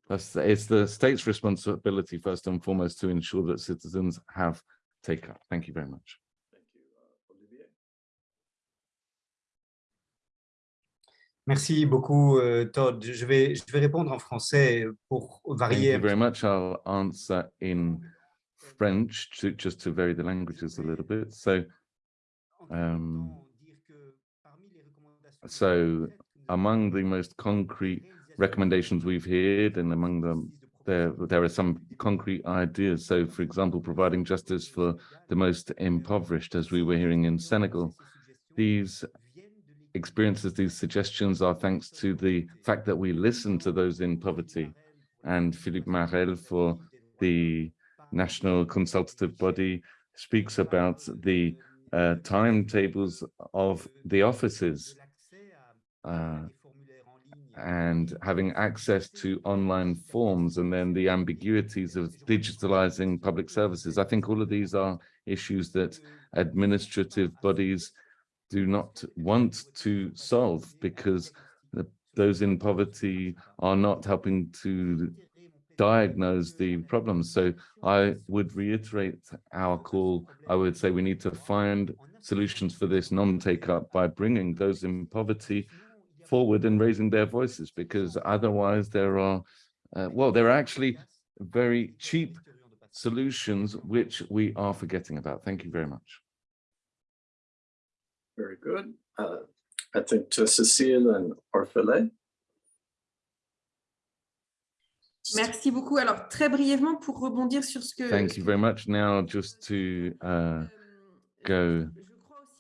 that's, it's the state's responsibility first and foremost to ensure that citizens have take up. Thank you very much. Thank you, uh, Olivier. Merci beaucoup, euh, Todd. Je vais, je vais répondre en français pour Thank varier. you very much. I'll answer in French to just to vary the languages a little bit. So, um, so among the most concrete recommendations we've heard and among them there there are some concrete ideas. So for example providing justice for the most impoverished as we were hearing in senegal. these experiences these suggestions are thanks to the fact that we listen to those in poverty. And philippe marel for the national consultative body speaks about the uh, timetables of the offices uh, and having access to online forms and then the ambiguities of digitalizing public services. I think all of these are issues that administrative bodies do not want to solve because the, those in poverty are not helping to diagnose the problems. So I would reiterate our call. I would say we need to find solutions for this non-take up by bringing those in poverty forward and raising their voices because otherwise there are, uh, well, there are actually very cheap solutions which we are forgetting about. Thank you very much. Very good. Uh, I think to Cecile and Orphelé. Merci beaucoup. Alors, très brièvement, pour rebondir sur ce que... Thank you very much. Now, just to uh, go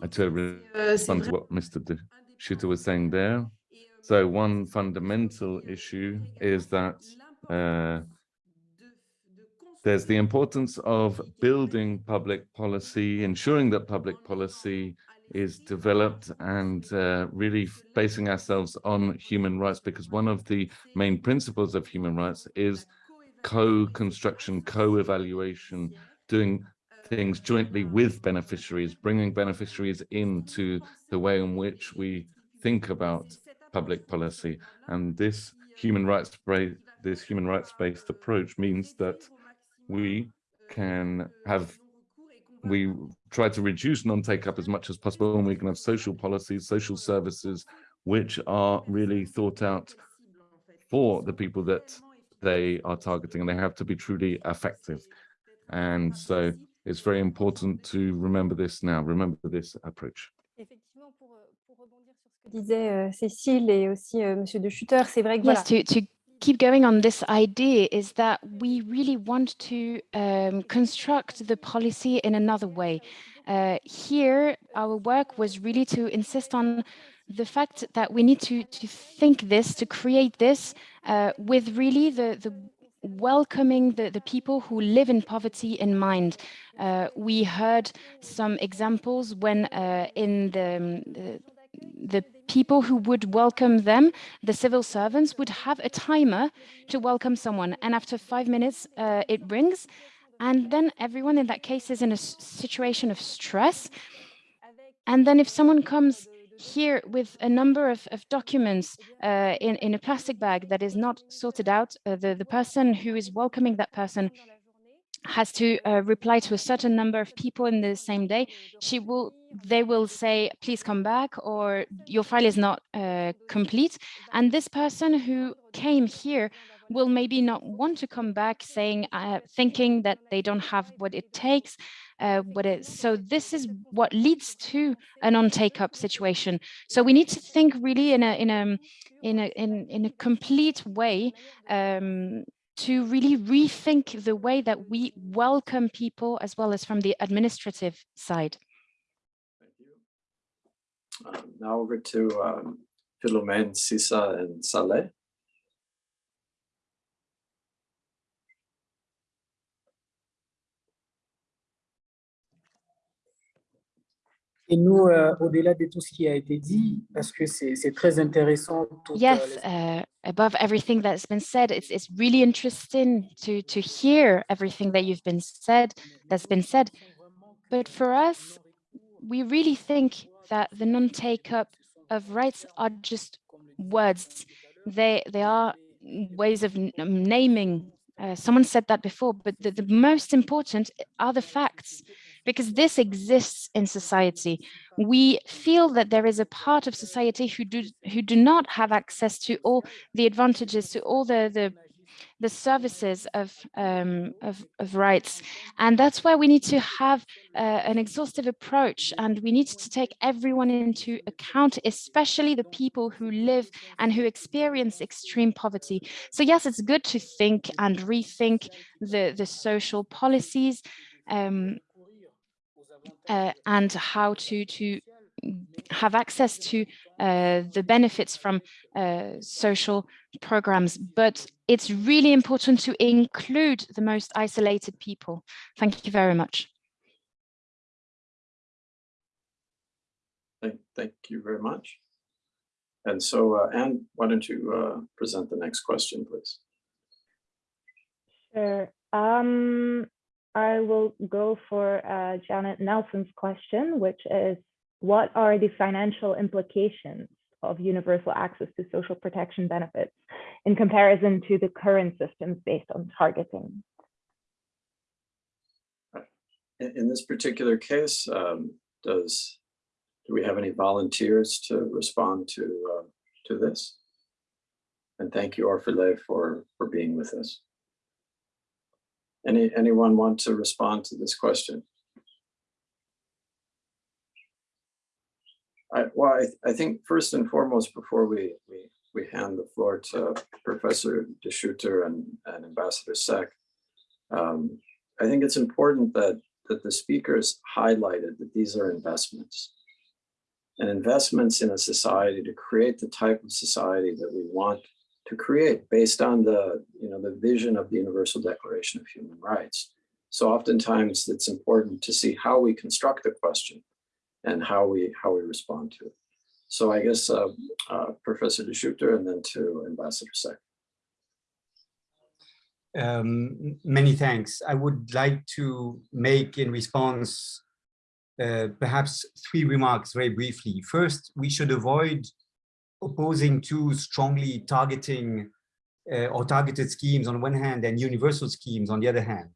uh, to Euh, respond to what Mr. De Schutter was saying there. So one fundamental issue is that uh, there's the importance of building public policy, ensuring that public policy is developed and uh, really basing ourselves on human rights because one of the main principles of human rights is co-construction, co-evaluation, doing things jointly with beneficiaries, bringing beneficiaries into the way in which we think about public policy. And this human rights this human rights-based approach means that we can have we try to reduce non-take up as much as possible and we can have social policies, social services, which are really thought out for the people that they are targeting and they have to be truly effective. And so it's very important to remember this now, remember this approach. Effectivement, pour, euh, pour rebondir sur ce que disait euh, Cécile et aussi euh, Monsieur de Schutter, c'est vrai que voilà. Yes, to, to keep going on this idea is that we really want to um, construct the policy in another way. Uh, here, our work was really to insist on the fact that we need to, to think this, to create this uh, with really the, the welcoming the, the people who live in poverty in mind. Uh, we heard some examples when uh, in the, um, the people who would welcome them, the civil servants, would have a timer to welcome someone. And after five minutes, uh, it rings. And then everyone in that case is in a situation of stress. And then if someone comes here with a number of, of documents uh, in, in a plastic bag that is not sorted out. Uh, the, the person who is welcoming that person has to uh, reply to a certain number of people in the same day. She will, they will say, please come back or your file is not uh, complete. And this person who came here will maybe not want to come back saying, uh, thinking that they don't have what it takes. Uh, what it, so this is what leads to an on-take up situation. So we need to think really in a in a in a in, in a complete way um, to really rethink the way that we welcome people as well as from the administrative side. Thank you. Um, now over to um, Philomene, Sisa, and Saleh. Et nous, euh, au-delà de tout ce qui a été dit, parce que c'est très intéressant. Tout, yes, uh, above everything that's been said, it's, it's really interesting to, to hear everything that you've been said, that's been said. But for us, we really think that the non-take-up of rights are just words. They, they are ways of naming. Uh, someone said that before, but the, the most important are the facts because this exists in society. We feel that there is a part of society who do who do not have access to all the advantages, to all the the the services of, um, of, of, rights. And that's why we need to have uh, an exhaustive approach and we need to take everyone into account, especially the people who live and who experience extreme poverty. So yes, it's good to think and rethink the, the social policies, um, uh, and how to to have access to uh, the benefits from uh, social programs, but it's really important to include the most isolated people. Thank you very much. Thank, thank you very much. And so, uh, Anne, why don't you uh, present the next question, please? Sure. Um, I will go for uh, Janet Nelson's question, which is, what are the financial implications of universal access to social protection benefits in comparison to the current systems based on targeting? In, this particular case, um, does do we have any volunteers to respond to uh, to this? And thank you, Orphile, for for being with us. Any, anyone want to respond to this question? I, well, I, I think first and foremost, before we, we, we hand the floor to Professor De Schutter and, and Ambassador Seck, um, I think it's important that, that the speakers highlighted that these are investments and investments in a society to create the type of society that we want to create based on the, you know, the vision of the Universal Declaration of Human Rights. So oftentimes it's important to see how we construct the question and how we how we respond to it. So I guess uh, uh, Professor De Schutter and then to Ambassador Seck. Um, many thanks. I would like to make in response uh, perhaps three remarks very briefly. First, we should avoid opposing two strongly targeting uh, or targeted schemes on one hand and universal schemes on the other hand.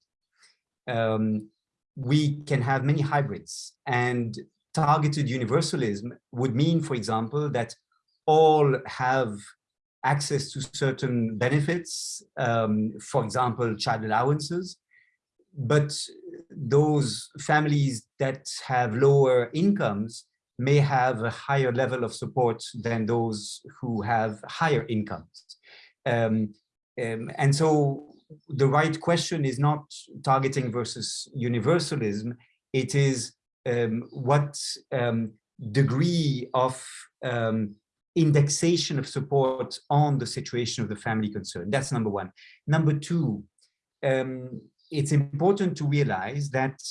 Um, we can have many hybrids and targeted universalism would mean, for example, that all have access to certain benefits, um, for example, child allowances, but those families that have lower incomes may have a higher level of support than those who have higher incomes. Um, um, and so the right question is not targeting versus universalism, it is um, what um, degree of um, indexation of support on the situation of the family concerned. That's number one. Number two, um, it's important to realize that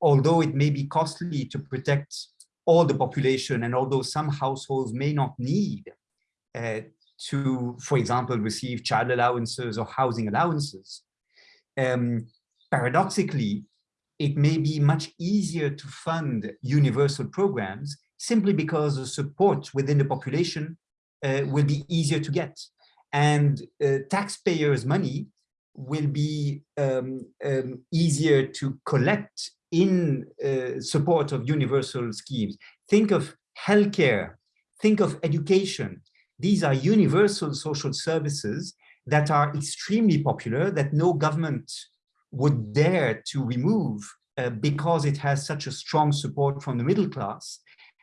although it may be costly to protect all the population and although some households may not need uh, to, for example, receive child allowances or housing allowances, um, paradoxically, it may be much easier to fund universal programs simply because the support within the population uh, will be easier to get. And uh, taxpayers' money will be um, um, easier to collect in uh, support of universal schemes. Think of healthcare, think of education. These are universal social services that are extremely popular that no government would dare to remove uh, because it has such a strong support from the middle class.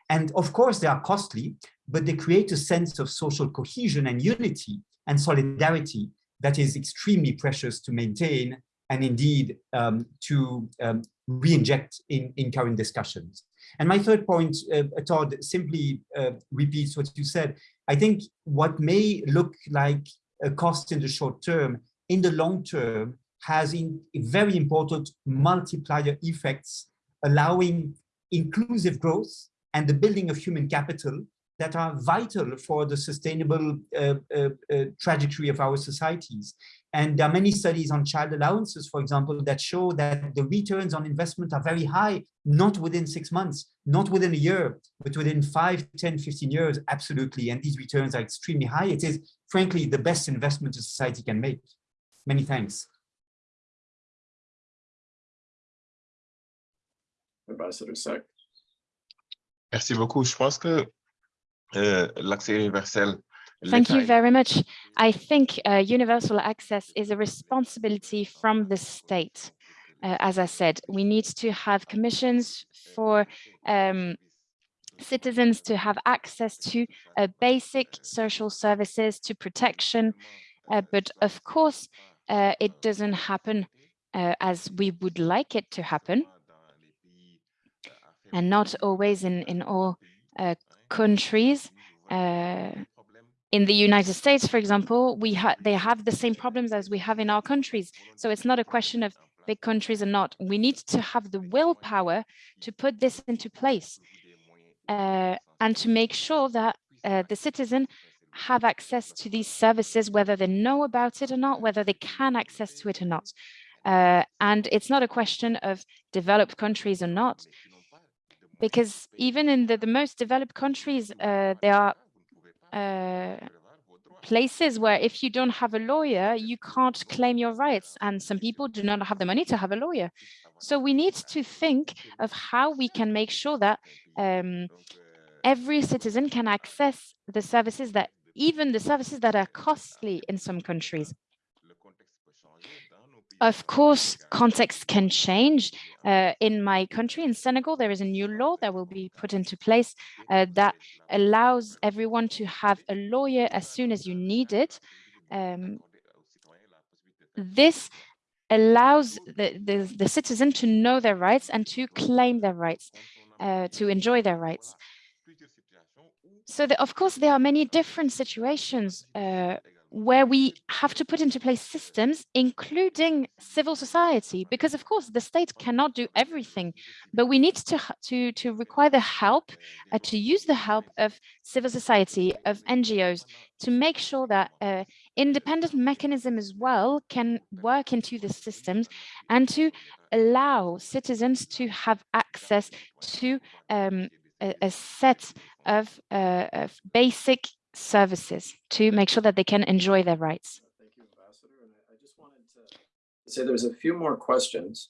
And of course, they are costly, but they create a sense of social cohesion and unity and solidarity that is extremely precious to maintain and indeed um, to um, re-inject in, in current discussions. And my third point, uh, Todd, simply uh, repeats what you said. I think what may look like a cost in the short term, in the long term, has in very important multiplier effects, allowing inclusive growth and the building of human capital that are vital for the sustainable uh, uh, uh, trajectory of our societies. And there are many studies on child allowances, for example, that show that the returns on investment are very high, not within six months, not within a year, but within five, 10, 15 years, absolutely. And these returns are extremely high. It is, frankly, the best investment a society can make. Many thanks. Ambassador Seck. Merci beaucoup. Je pense que l'accès universel. Thank you very much. I think uh, universal access is a responsibility from the state. Uh, as I said, we need to have commissions for um, citizens to have access to uh, basic social services, to protection. Uh, but of course, uh, it doesn't happen uh, as we would like it to happen and not always in, in all uh, countries. Uh, in the United States, for example, we ha they have the same problems as we have in our countries. So it's not a question of big countries or not. We need to have the willpower to put this into place uh, and to make sure that uh, the citizen have access to these services, whether they know about it or not, whether they can access to it or not. Uh, and it's not a question of developed countries or not, because even in the, the most developed countries, uh, there are uh, places where if you don't have a lawyer, you can't claim your rights. And some people do not have the money to have a lawyer. So we need to think of how we can make sure that um, every citizen can access the services that even the services that are costly in some countries. Of course, context can change. Uh, in my country, in Senegal, there is a new law that will be put into place uh, that allows everyone to have a lawyer as soon as you need it. Um, this allows the, the, the, citizen to know their rights and to claim their rights, uh, to enjoy their rights. So, the, of course, there are many different situations uh, where we have to put into place systems, including civil society, because of course the state cannot do everything, but we need to to to require the help, uh, to use the help of civil society, of NGOs, to make sure that uh, independent mechanism as well can work into the systems and to allow citizens to have access to um, a, a, set of, uh, of basic services to make sure that they can enjoy their rights. Thank you, Ambassador. And I just wanted to say there's a few more questions.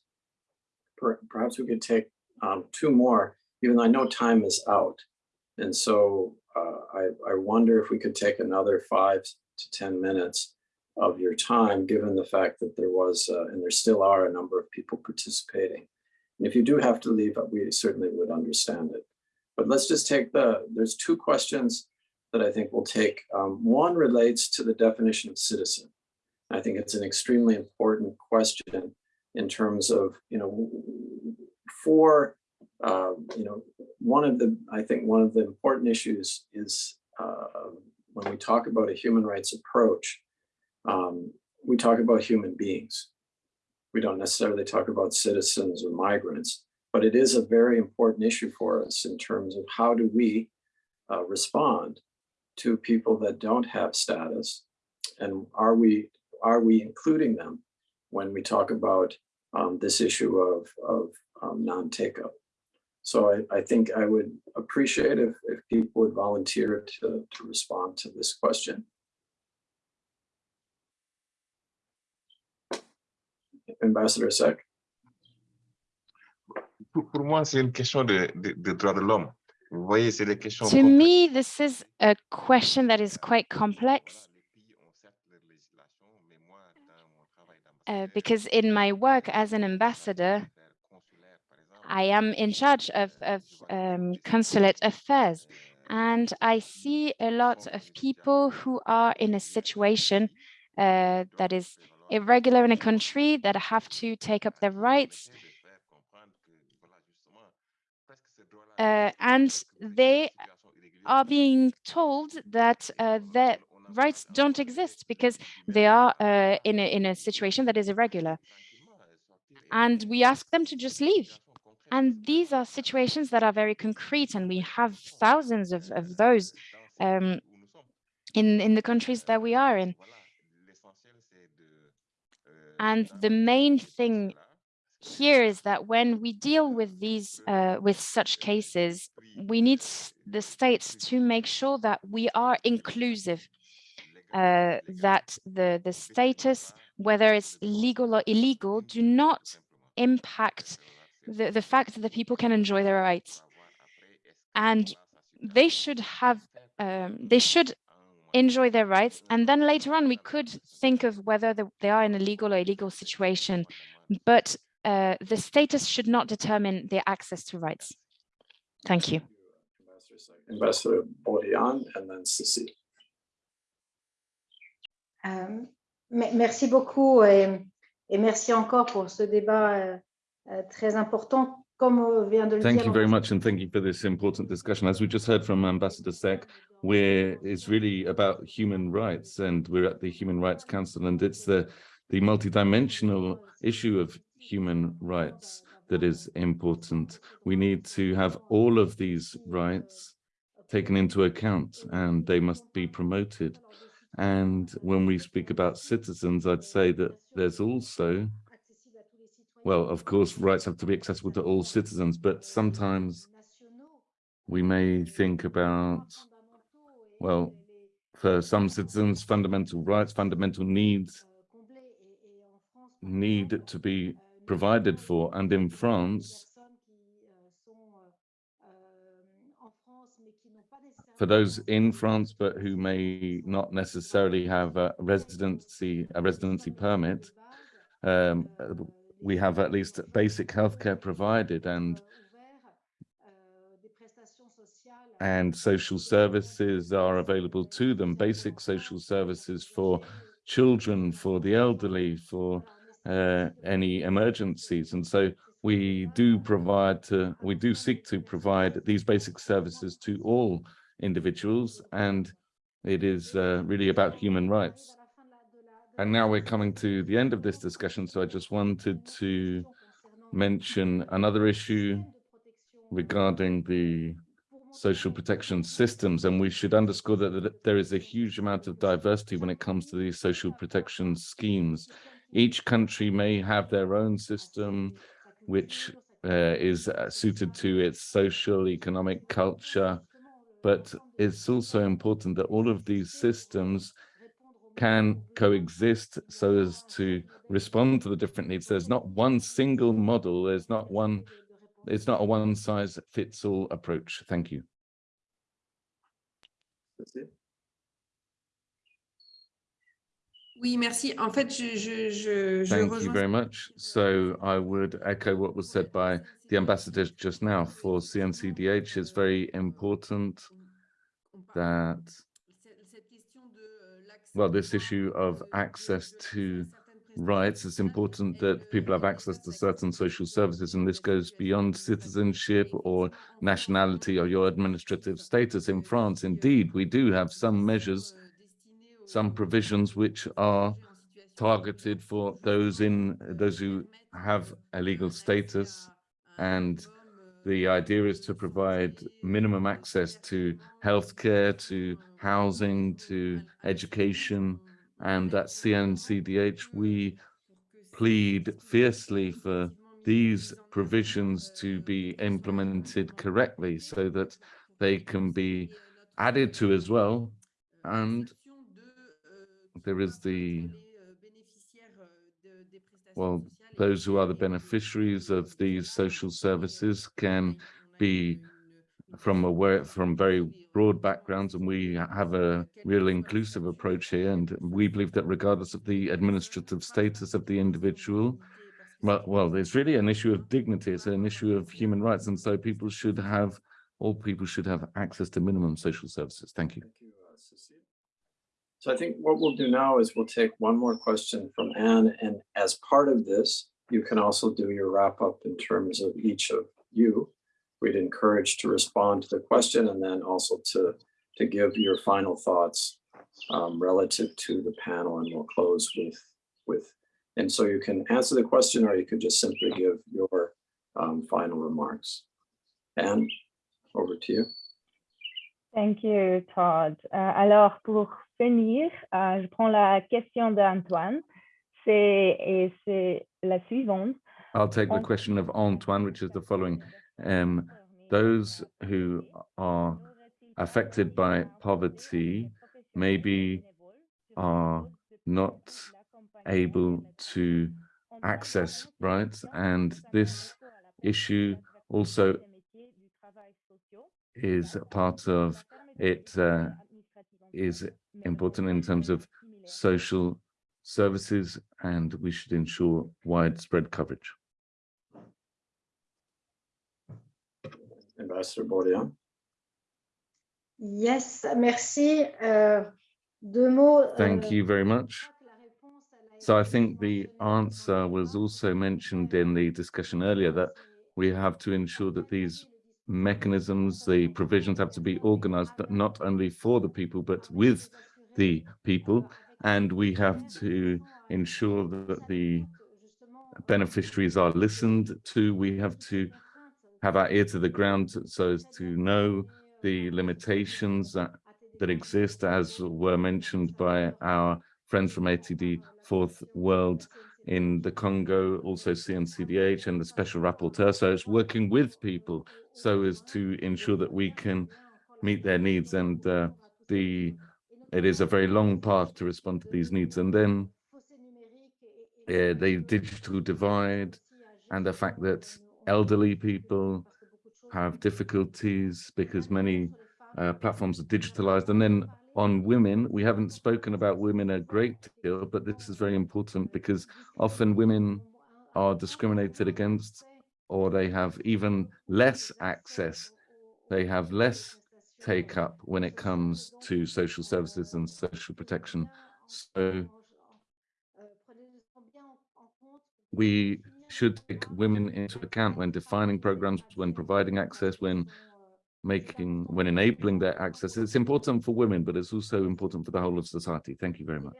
Per- Perhaps we could take um, two more, even though I know time is out. And so uh, I, I wonder if we could take another five to 10 minutes of your time, given the fact that there was, uh, and there still are a number of people participating. And if you do have to leave, we certainly would understand it. But let's just take the, there's two questions that I think we'll take. Um, one relates to the definition of citizen. I think it's an extremely important question in terms of, you know, for, uh, you know, one of the, I think one of the important issues is uh, when we talk about a human rights approach, um, we talk about human beings. We don't necessarily talk about citizens or migrants, but it is a very important issue for us in terms of how do we uh, respond to people that don't have status? And are we are we including them when we talk about um, this issue of, of um, non-take-up. So I, I think I would appreciate if, if people would volunteer to, to respond to this question. Ambassador Seck. Pour, moi, c'est une question de, de, de droits de l'homme. Vous voyez, c'est des questions To me, this is a question that is quite complex. Uh, because in my work as an ambassador, I am in charge of, of um, consulate affairs. And I see a lot of people who are in a situation uh, that is irregular in a country that have to take up their rights. Uh, and they are being told that uh, their rights don't exist because they are uh, in, a, in a situation that is irregular. And we ask them to just leave. And these are situations that are very concrete, and we have thousands of, of those um, in, in the countries that we are in. And the main thing here is that when we deal with these, uh, with such cases, we need the states to make sure that we are inclusive, uh, that the, the status, whether it's legal or illegal, do not impact the, the fact that the people can enjoy their rights. And they should have, um, they should enjoy their rights. And then later on, we could think of whether the, they are in a legal or illegal situation. But uh, the status should not determine their access to rights. Thank you. Ambassador Borione and then Cécile. Me- merci beaucoup et, et merci encore pour ce débat euh, euh, très important. Comme vient de le Thank you very much and thank you for this important discussion. As we just heard from Ambassador Seck, where it's really about human rights and we're at the Human Rights Council and it's the, the multidimensional issue of human rights that is important. We need to have all of these rights taken into account and they must be promoted. And when we speak about citizens, I'd say that there's also well, of course, rights have to be accessible to all citizens, but sometimes we may think about, well, for some citizens, fundamental rights, fundamental needs need to be provided for. And in France, for those in France, but who may not necessarily have a residency, a residency permit, um, we have at least basic healthcare provided and and social services are available to them, basic social services for children, for the elderly, for uh, any emergencies. And so we do provide to, we do seek to provide these basic services to all individuals, and it is uh, really about human rights. And now we're coming to the end of this discussion, so I just wanted to mention another issue regarding the social protection systems, and we should underscore that, that there is a huge amount of diversity when it comes to these social protection schemes. Each country may have their own system, which uh, is uh, suited to its social, economic culture, but it's also important that all of these systems can coexist so as to respond to the different needs. There's not one single model. There's not one, it's not a one size fits all approach. Thank you. Oui, merci. En fait, je, je, je, je Thank you very much. So I would echo what was said by the ambassador just now for CNCDH. It's very important that well, this issue of access to rights, it's important that people have access to certain social services, and this goes beyond citizenship or nationality or your administrative status in France. Indeed, we do have some measures, some provisions which are targeted for those in those who have a legal status and the idea is to provide minimum access to healthcare, to housing, to education, and at CNCDH, we plead fiercely for these provisions to be implemented correctly so that they can be added to as well. And there is the, well, those who are the beneficiaries of these social services can be from aware from very broad backgrounds and we have a real inclusive approach here and we believe that regardless of the administrative status of the individual well, well there's really an issue of dignity it's an issue of human rights and so people should have all people should have access to minimum social services. Thank you Thank you, uh, Cecile. So I think what we'll do now is we'll take one more question from Anne, and as part of this, you can also do your wrap up in terms of each of you. We'd encourage to respond to the question and then also to, to give your final thoughts um, relative to the panel, and we'll close with, with, and so you can answer the question, or you could just simply give your um, final remarks. Anne, over to you. Thank you, Todd. Euh, alors, pour finir, euh, je prends la question d'Antoine. C'est et c'est la suivante. I'll take the question of Antoine, which is the following. Um, those who are affected by poverty maybe are not able to access rights and this issue also is part of it uh, is important in terms of social services and we should ensure widespread coverage. Ambassador Borione. Yes, merci. Euh, deux mots. Euh, Thank you very much. la réponse, elle a So I think the answer was also mentioned in the discussion earlier that we have to ensure that these mechanisms, the provisions have to be organized not only for the people, but with the people. And we have to ensure that the beneficiaries are listened to. We have to have our ear to the ground so as to know the limitations that, that exist, as were mentioned by our friends from ATD Fourth World in the Congo, also CNCDH and the special rapporteur. So it's working with people so as to ensure that we can meet their needs and uh, the it is a very long path to respond to these needs. And then uh, the digital divide and the fact that elderly people have difficulties because many uh, platforms are digitalized. And then on women, we haven't spoken about women a great deal, but this is very important because often women are discriminated against or they have even less access. They have less take up when it comes to social services and social protection. So we should take women into account when defining programs, when providing access, when making, when enabling their access. It's important for women, but it's also important for the whole of society. Thank you very much.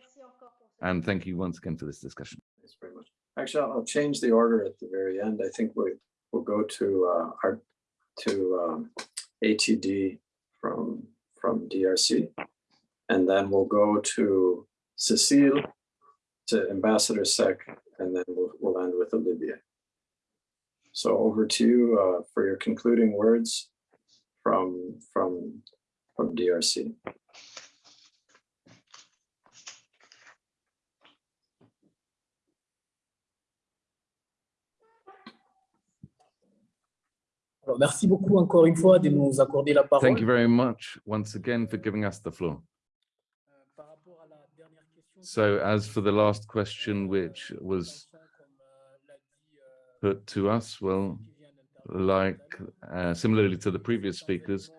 And thank you once again for this discussion. Thanks very much. Actually, I'll change the order at the very end. I think we, we'll go to uh, our, to um, ATD from, from DRC. And then we'll go to Cecile, to Ambassador Seck, and then we'll, we'll end with Olivier. So over to you uh, for your concluding words from, from, from DRC. Alors, merci beaucoup encore une fois de nous accorder la parole. Thank you very much once again for giving us the floor. Euh, par rapport à la dernière question, So as for the last question, which was comme euh, l'a dit euh, put to us, well, qui vient d'intervenir, like uh, similarly to the previous speakers,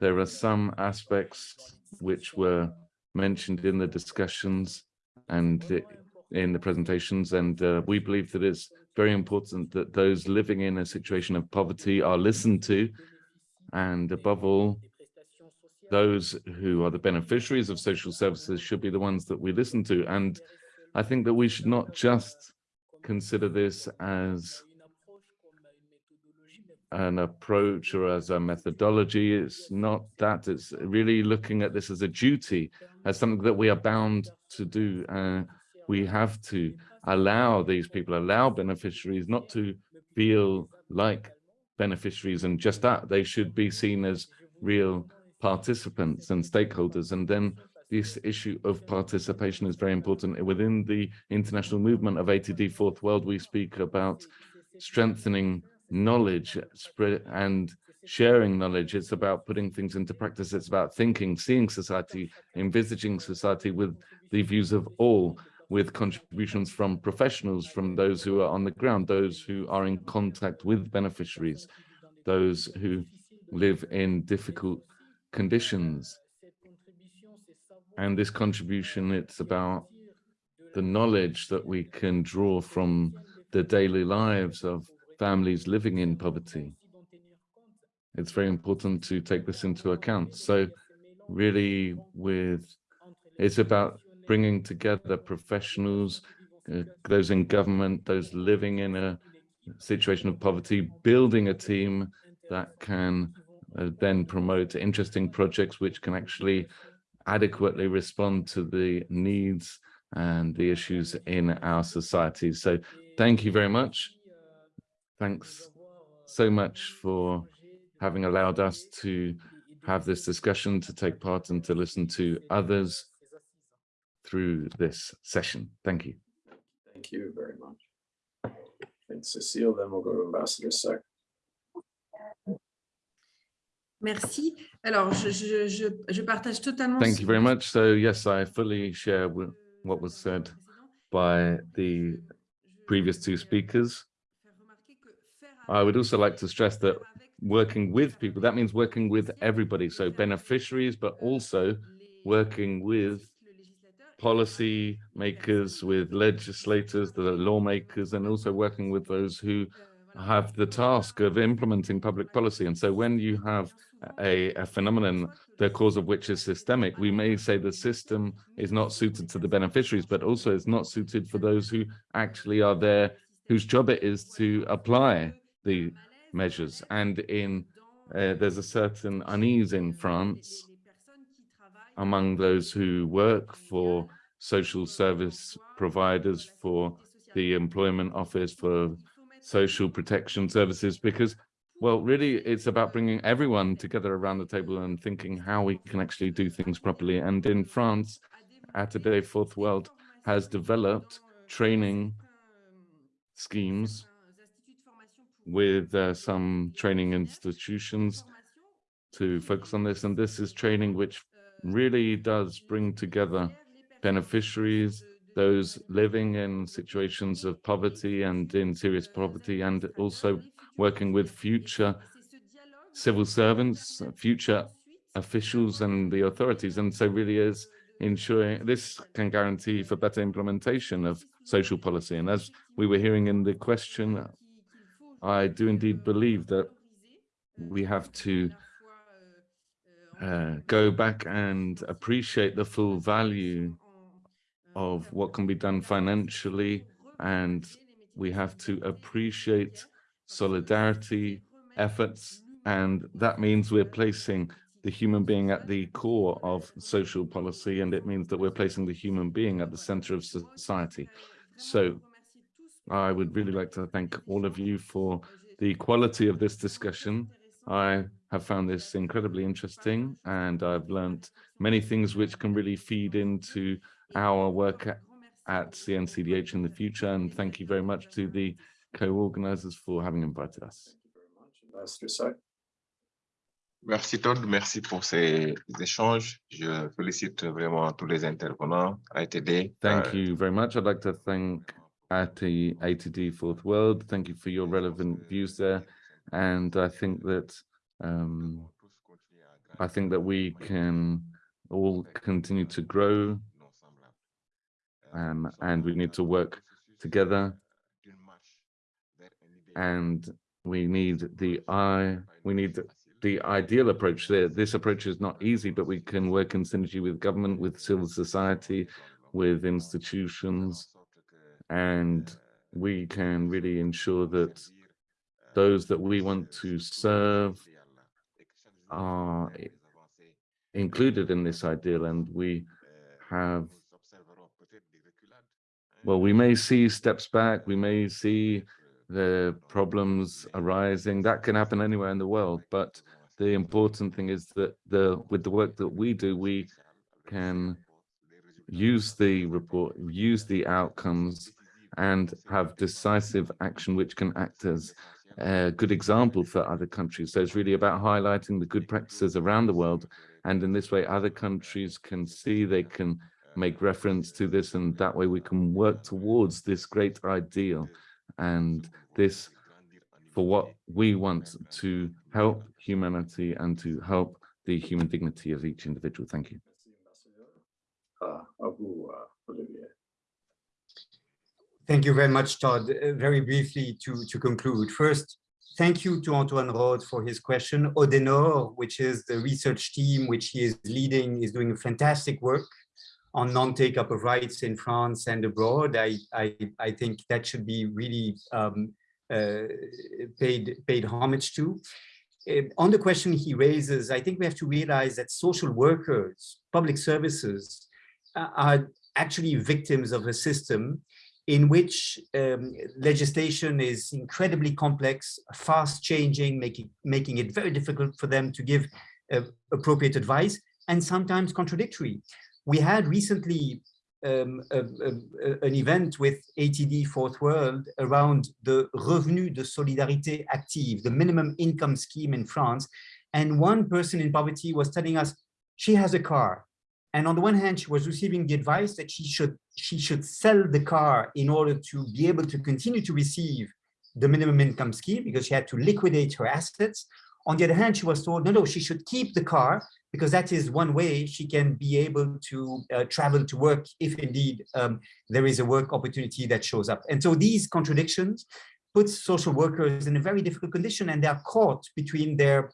there are some aspects which were mentioned in the discussions and in the presentations, and uh, we believe that it's very important that those living in a situation of poverty are listened to, and above all, those who are the beneficiaries of social services should be the ones that we listen to. And I think that we should not just consider this as an approach or as a methodology. It's not that. It's really looking at this as a duty, as something that we are bound to do. Uh, we have to allow these people, allow beneficiaries not to feel like beneficiaries and just that, they should be seen as real participants and stakeholders. And then this issue of participation is very important. Within the international movement of ATD Fourth World, we speak about strengthening knowledge spread and sharing knowledge. It's about putting things into practice. It's about thinking, seeing society, envisaging society with the views of all, with contributions from professionals, from those who are on the ground, those who are in contact with beneficiaries, those who live in difficult conditions. And this contribution, it's about the knowledge that we can draw from the daily lives of families living in poverty. It's very important to take this into account. So really with, it's about bringing together professionals, uh, those in government, those living in a situation of poverty, building a team that can uh, then promote interesting projects which can actually adequately respond to the needs and the issues in our society. So thank you very much. Thanks so much for having allowed us to have this discussion, to take part and to listen to others through this session. Thank you. Thank you very much. Thanks, Cecile. Then we'll go to Ambassador Seck. Merci. Alors, je, je, je, je partage totalement. Thank you very much. So yes, I fully share what was said by the previous two speakers. I would also like to stress that working with people, that means working with everybody. So beneficiaries, but also working with policy makers, with legislators, the lawmakers, and also working with those who have the task of implementing public policy. And so when you have a, a phenomenon, the cause of which is systemic, we may say the system is not suited to the beneficiaries, but also is not suited for those who actually are there, whose job it is to apply the measures. And in uh, there's a certain unease in France among those who work for social service providers, for the employment office, for social protection services, because, well, really, it's about bringing everyone together around the table and thinking how we can actually do things properly. And in France, ATD Fourth World has developed training schemes with uh, some training institutions to focus on this. And this is training which really does bring together beneficiaries, those living in situations of poverty and in serious poverty, and also working with future civil servants, future officials and the authorities. And so really is ensuring this can guarantee for better implementation of social policy. And as we were hearing in the question, I do indeed believe that we have to uh, go back and appreciate the full value of what can be done financially and we have to appreciate solidarity efforts and that means we're placing the human being at the core of social policy and it means that we're placing the human being at the center of society. So i would really like to thank all of you for the quality of this discussion i have found this incredibly interesting and i've learned many things which can really feed into our work at, at CNCDH in the future. And thank you very much to the co-organizers for having invited us. Ambassador Seck. Merci Todd, merci pour ces échanges. Je félicite vraiment tous les intervenants, ATD. Thank euh, you very much. I'd like to thank AT, the ATD Fourth World. Thank you for your relevant views there. And I think that um, I think that we can all continue to grow um, and we need to work together and we need the I we need the ideal approach there. This approach is not easy, but we can work in synergy with government, with civil society, with institutions, and we can really ensure that those that we want to serve are included in this ideal and we have well, we may see steps back, we may see the problems arising. That can happen anywhere in the world, but the important thing is that the with the work that we do, we can use the report, use the outcomes, and have decisive action which can act as a good example for other countries. So it's really about highlighting the good practices around the world. And in this way, other countries can see, they can make reference to this, and that way we can work towards this great ideal and this for what we want to help humanity and to help the human dignity of each individual. Thank you. Uh, à vous, uh, Olivier. Thank you very much, Todd. Uh, Very briefly to, to conclude. First, thank you to Antoine Rode for his question. Odenore, which is the research team which he is leading, is doing fantastic work on non-take-up of rights in France and abroad. I, I, I think that should be really um, uh, paid, paid homage to. Uh, on the question he raises, I think we have to realize that social workers, public services, uh, are actually victims of a system in which um, legislation is incredibly complex, fast changing, making, making it very difficult for them to give uh, appropriate advice and sometimes contradictory. We had recently um, a, a, an event with ATD Fourth World around the Revenu de Solidarité Active, the minimum income scheme in France. And one person in poverty was telling us she has a car. And on the one hand, she was receiving the advice that she should she should sell the car in order to be able to continue to receive the minimum income scheme because she had to liquidate her assets. On the other hand, she was told, no, no, she should keep the car because that is one way she can be able to uh, travel to work if indeed um, there is a work opportunity that shows up. And so these contradictions put social workers in a very difficult condition and they are caught between their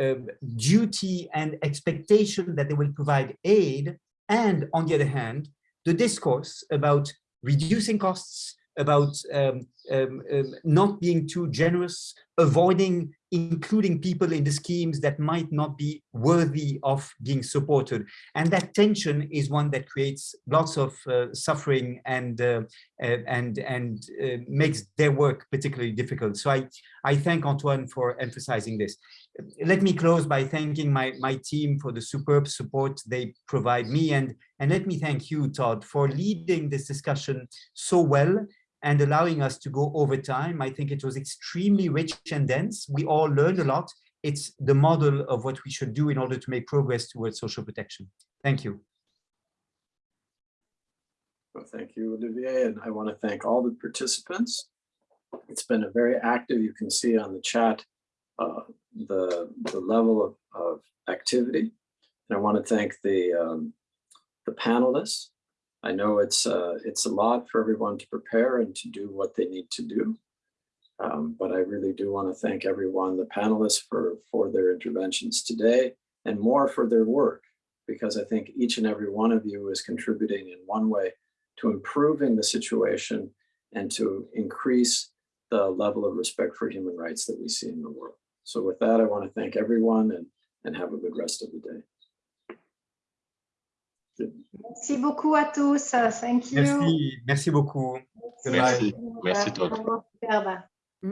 uh, duty and expectation that they will provide aid and on the other hand, the discourse about reducing costs, about um, um, um, not being too generous, avoiding including people in the schemes that might not be worthy of being supported. And that tension is one that creates lots of uh, suffering and uh, and and uh, makes their work particularly difficult. So I, I thank Antoine for emphasizing this. Let me close by thanking my, my team for the superb support they provide me. And, and let me thank you, Todd, for leading this discussion so well and allowing us to go over time. I think it was extremely rich and dense. We all learned a lot. It's the model of what we should do in order to make progress towards social protection. Thank you. Well, thank you, Olivier, and I want to thank all the participants. It's been a very active, you can see on the chat, uh, the, the level of, of activity. And I want to thank the, um, the panelists I know it's uh, it's a lot for everyone to prepare and to do what they need to do. Um, but I really do want to thank everyone, the panelists for, for their interventions today and more for their work, because I think each and every one of you is contributing in one way to improving the situation and to increase the level of respect for human rights that we see in the world. So with that, I want to thank everyone and, and have a good rest of the day. Merci beaucoup à tous. Thank you. Merci, merci beaucoup. Merci, merci Todd. Superbe.